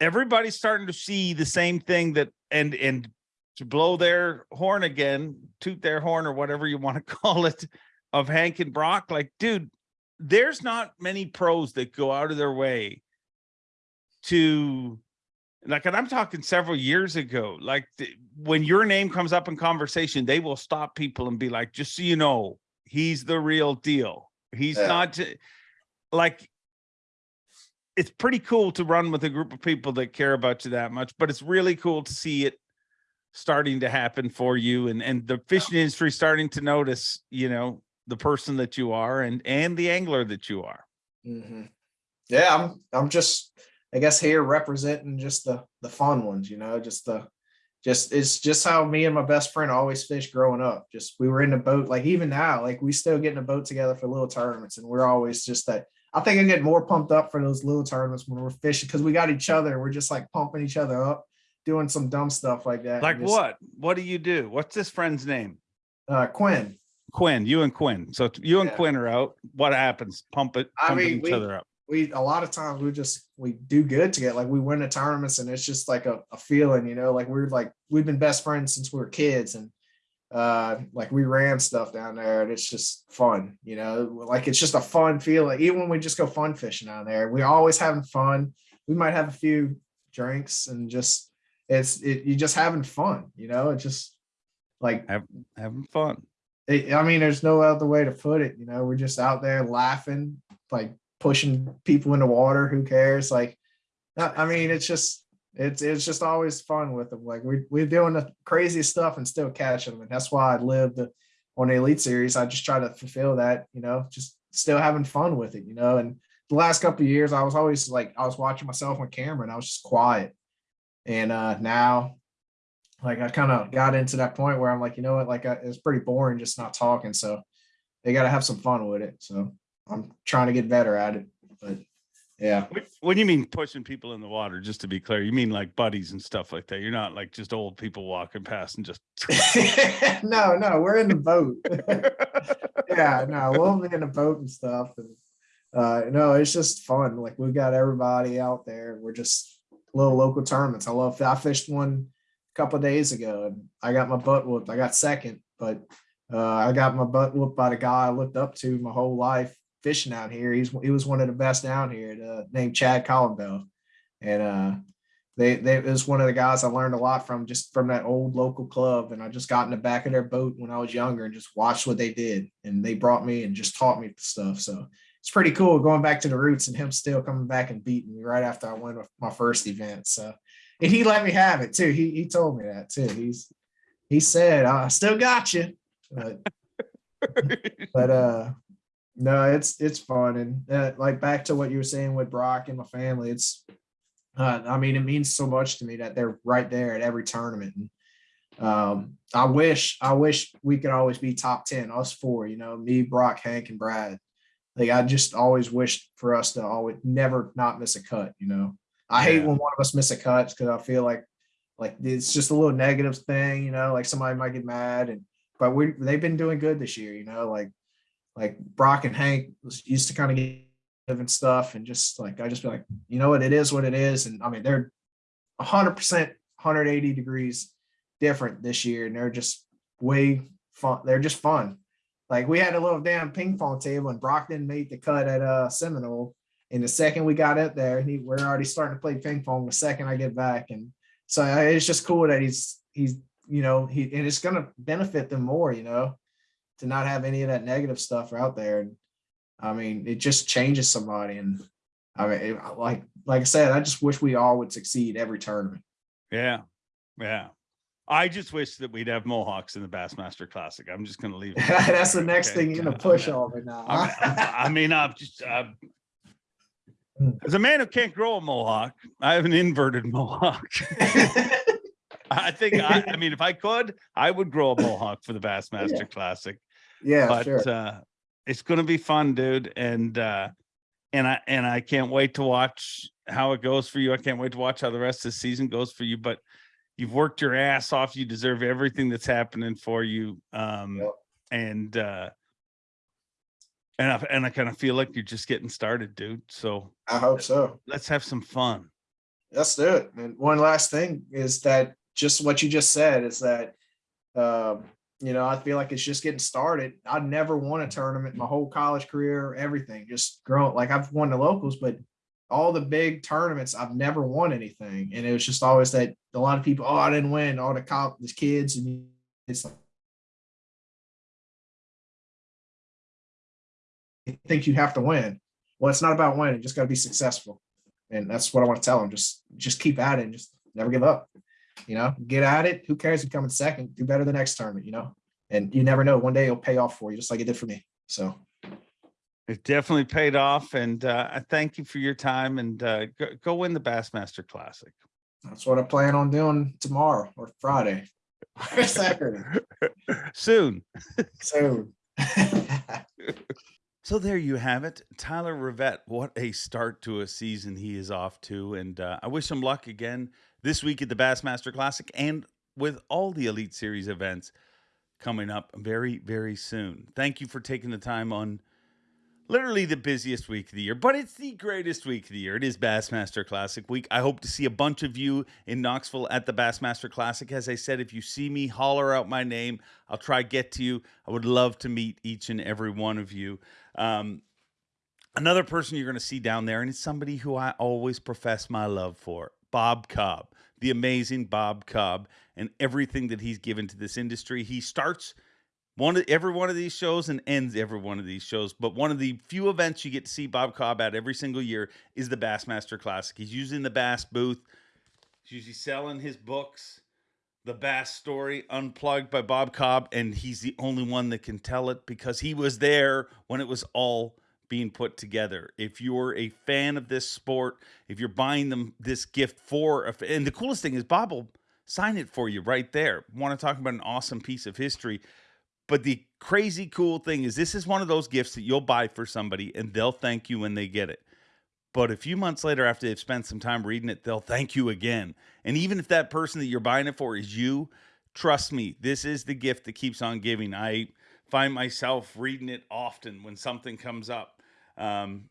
Speaker 1: everybody's starting to see the same thing that and and to blow their horn again, toot their horn or whatever you want to call it, of Hank and Brock. Like, dude, there's not many pros that go out of their way to like, and I'm talking several years ago, like th- when your name comes up in conversation, they will stop people and be like, just so you know, he's the real deal. He's
Speaker 3: Yeah.
Speaker 1: not like it's pretty cool to run with a group of people that care about you that much, but it's really cool to see it starting to happen for you and and the fishing industry starting to notice, you know, the person that you are and and the angler that you are.
Speaker 3: Mhm. Yeah, I'm I'm just I guess here representing just the the fun ones, you know, just the just it's just how me and my best friend always fished growing up. Just we were in the boat, like even now, like we still get in a boat together for little tournaments, and we're always just that. I think I get more pumped up for those little tournaments when we're fishing because we got each other. We're just like pumping each other up, doing some dumb stuff like that.
Speaker 1: Like
Speaker 3: just-
Speaker 1: what? What do you do? What's this friend's name?
Speaker 3: Uh, Quinn.
Speaker 1: Quinn, you and Quinn. So you and
Speaker 3: Yeah.
Speaker 1: Quinn are out. What happens? Pump it,
Speaker 3: I mean,
Speaker 1: each
Speaker 3: we-
Speaker 1: other up.
Speaker 3: We a lot of times we just we do good together like we win the tournaments and it's just like a, a feeling you know like we're like we've been best friends since we were kids and uh like we ran stuff down there and it's just fun you know like it's just a fun feeling even when we just go fun fishing down there we're always having fun we might have a few drinks and just it's it you just having fun you know it just like
Speaker 1: Having fun.
Speaker 3: it, I mean, there's no other way to put it. You know, we're just out there laughing, like pushing people in the water. Who cares? Like, I mean, it's just it's it's just always fun with them. Like we we're doing the crazy stuff and still catching them, and that's why I lived on the Elite Series. I just try to fulfill that. You know, just still having fun with it. You know, and the last couple of years, I was always like I was watching myself on camera, and I was just quiet. And uh now like I kind of got into that point where I'm like, you know what, like I, it's pretty boring just not talking. So they got to have some fun with it. So I'm trying to get better at it. But yeah,
Speaker 1: What, what do you mean pushing people in the water? Just to be clear, you mean like buddies and stuff like that. You're not like just old people walking past and just.
Speaker 3: no, no, we're in the boat. yeah, no, we'll be in the boat and stuff. And uh, no, it's just fun. Like we've got everybody out there. We're just little local tournaments. I love. I fished one a couple of days ago, and I got my butt whooped. I got second, but uh, I got my butt whooped by the guy I looked up to my whole life fishing out here. He's he was one of the best down here, uh, named Chad Collinbell, and uh, they they it was one of the guys I learned a lot from just from that old local club. And I just got in the back of their boat when I was younger and just watched what they did. And they brought me and just taught me stuff. So it's pretty cool going back to the roots and him still coming back and beating me right after I won my first event. So and he let me have it too. He he told me that too. He's he said, I still got you. But, but uh no, it's it's fun. And uh, like back to what you were saying with Brock and my family, it's uh, I mean, it means so much to me that they're right there at every tournament. And um, I wish, I wish we could always be top 10, us four, you know, me, Brock, Hank, and Brad. Like I just always wished for us to always never not miss a cut, you know. I yeah. hate when one of us miss a cut because I feel like like it's just a little negative thing, you know, like somebody might get mad and but we they've been doing good this year, you know, like like Brock and Hank used to kind of get and stuff and just like I just be like, you know what, it is what it is. And I mean, they're 100%, 180 degrees different this year, and they're just way fun. They're just fun. Like we had a little damn ping pong table, and Brock didn't make the cut at uh Seminole. And the second we got up there, he, we're already starting to play ping pong. The second I get back, and so uh, it's just cool that he's he's you know he and it's gonna benefit them more, you know, to not have any of that negative stuff out there. And I mean, it just changes somebody. And I mean, it, like like I said, I just wish we all would succeed every tournament.
Speaker 1: Yeah, yeah. I just wish that we'd have Mohawks in the Bassmaster Classic. I'm just going to leave.
Speaker 3: That's the next okay. thing you're going to push on me now.
Speaker 1: I mean, I'm just uh, as a man who can't grow a mohawk, I have an inverted mohawk. I think I, I, mean, if I could, I would grow a mohawk for the Bassmaster yeah. Classic.
Speaker 3: Yeah,
Speaker 1: but
Speaker 3: sure.
Speaker 1: uh, it's going to be fun, dude. And, uh, and I, and I can't wait to watch how it goes for you. I can't wait to watch how the rest of the season goes for you, but you've worked your ass off. You deserve everything that's happening for you. Um, yep. and, uh, and I, and I kind of feel like you're just getting started, dude. So
Speaker 3: I hope so.
Speaker 1: Let's have some fun.
Speaker 3: Let's do it. And one last thing is that just what you just said is that um, you know, I feel like it's just getting started. I never won a tournament my whole college career, everything just growing. Like I've won the locals, but all the big tournaments, I've never won anything. And it was just always that a lot of people, oh, I didn't win. All the cop, the kids, and it's like, I think you have to win. Well, it's not about winning; just got to be successful, and that's what I want to tell them. Just, just keep at it, and just never give up you know, get at it. Who cares if you come in second? Do better the next tournament, you know, and you never know. One day it'll pay off for you, just like it did for me. So
Speaker 1: it definitely paid off. And uh, I thank you for your time and uh, go, go win the Bassmaster Classic.
Speaker 3: That's what I plan on doing tomorrow or Friday or Saturday.
Speaker 1: Soon.
Speaker 3: Soon.
Speaker 1: So there you have it. Tyler Rivette, what a start to a season he is off to. And uh, I wish him luck again this week at the Bassmaster Classic and with all the Elite Series events coming up very, very soon. Thank you for taking the time on literally the busiest week of the year, but it's the greatest week of the year. It is Bassmaster Classic week. I hope to see a bunch of you in Knoxville at the Bassmaster Classic. As I said, if you see me, holler out my name. I'll try to get to you. I would love to meet each and every one of you. Um, another person you're going to see down there, and it's somebody who I always profess my love for, Bob Cobb the amazing Bob Cobb and everything that he's given to this industry. He starts one of every one of these shows and ends every one of these shows. But one of the few events you get to see Bob Cobb at every single year is the Bassmaster Classic. He's using the Bass booth. He's usually selling his books, The Bass Story, Unplugged by Bob Cobb, and he's the only one that can tell it because he was there when it was all being put together. If you're a fan of this sport, if you're buying them this gift for, a, and the coolest thing is Bob will sign it for you right there. Want to talk about an awesome piece of history. But the crazy cool thing is this is one of those gifts that you'll buy for somebody and they'll thank you when they get it. But a few months later, after they've spent some time reading it, they'll thank you again. And even if that person that you're buying it for is you, trust me, this is the gift that keeps on giving. I find myself reading it often when something comes up um,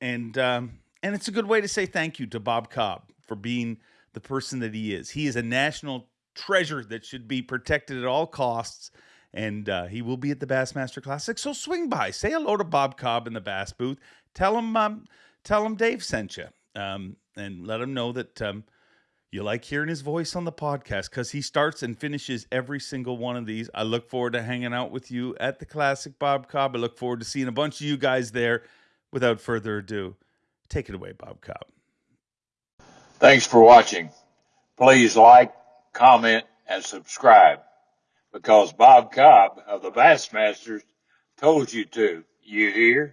Speaker 1: and um, and it's a good way to say thank you to Bob Cobb for being the person that he is. He is a national treasure that should be protected at all costs. And uh, he will be at the Bassmaster Classic. So swing by, say hello to Bob Cobb in the Bass booth. Tell him, um, tell him Dave sent you, um, and let him know that um, You like hearing his voice on the podcast because he starts and finishes every single one of these. I look forward to hanging out with you at the Classic Bob Cobb. I look forward to seeing a bunch of you guys there. Without further ado, take it away, Bob Cobb.
Speaker 4: Thanks for watching. Please like, comment, and subscribe because Bob Cobb of the Bassmasters told you to. You hear?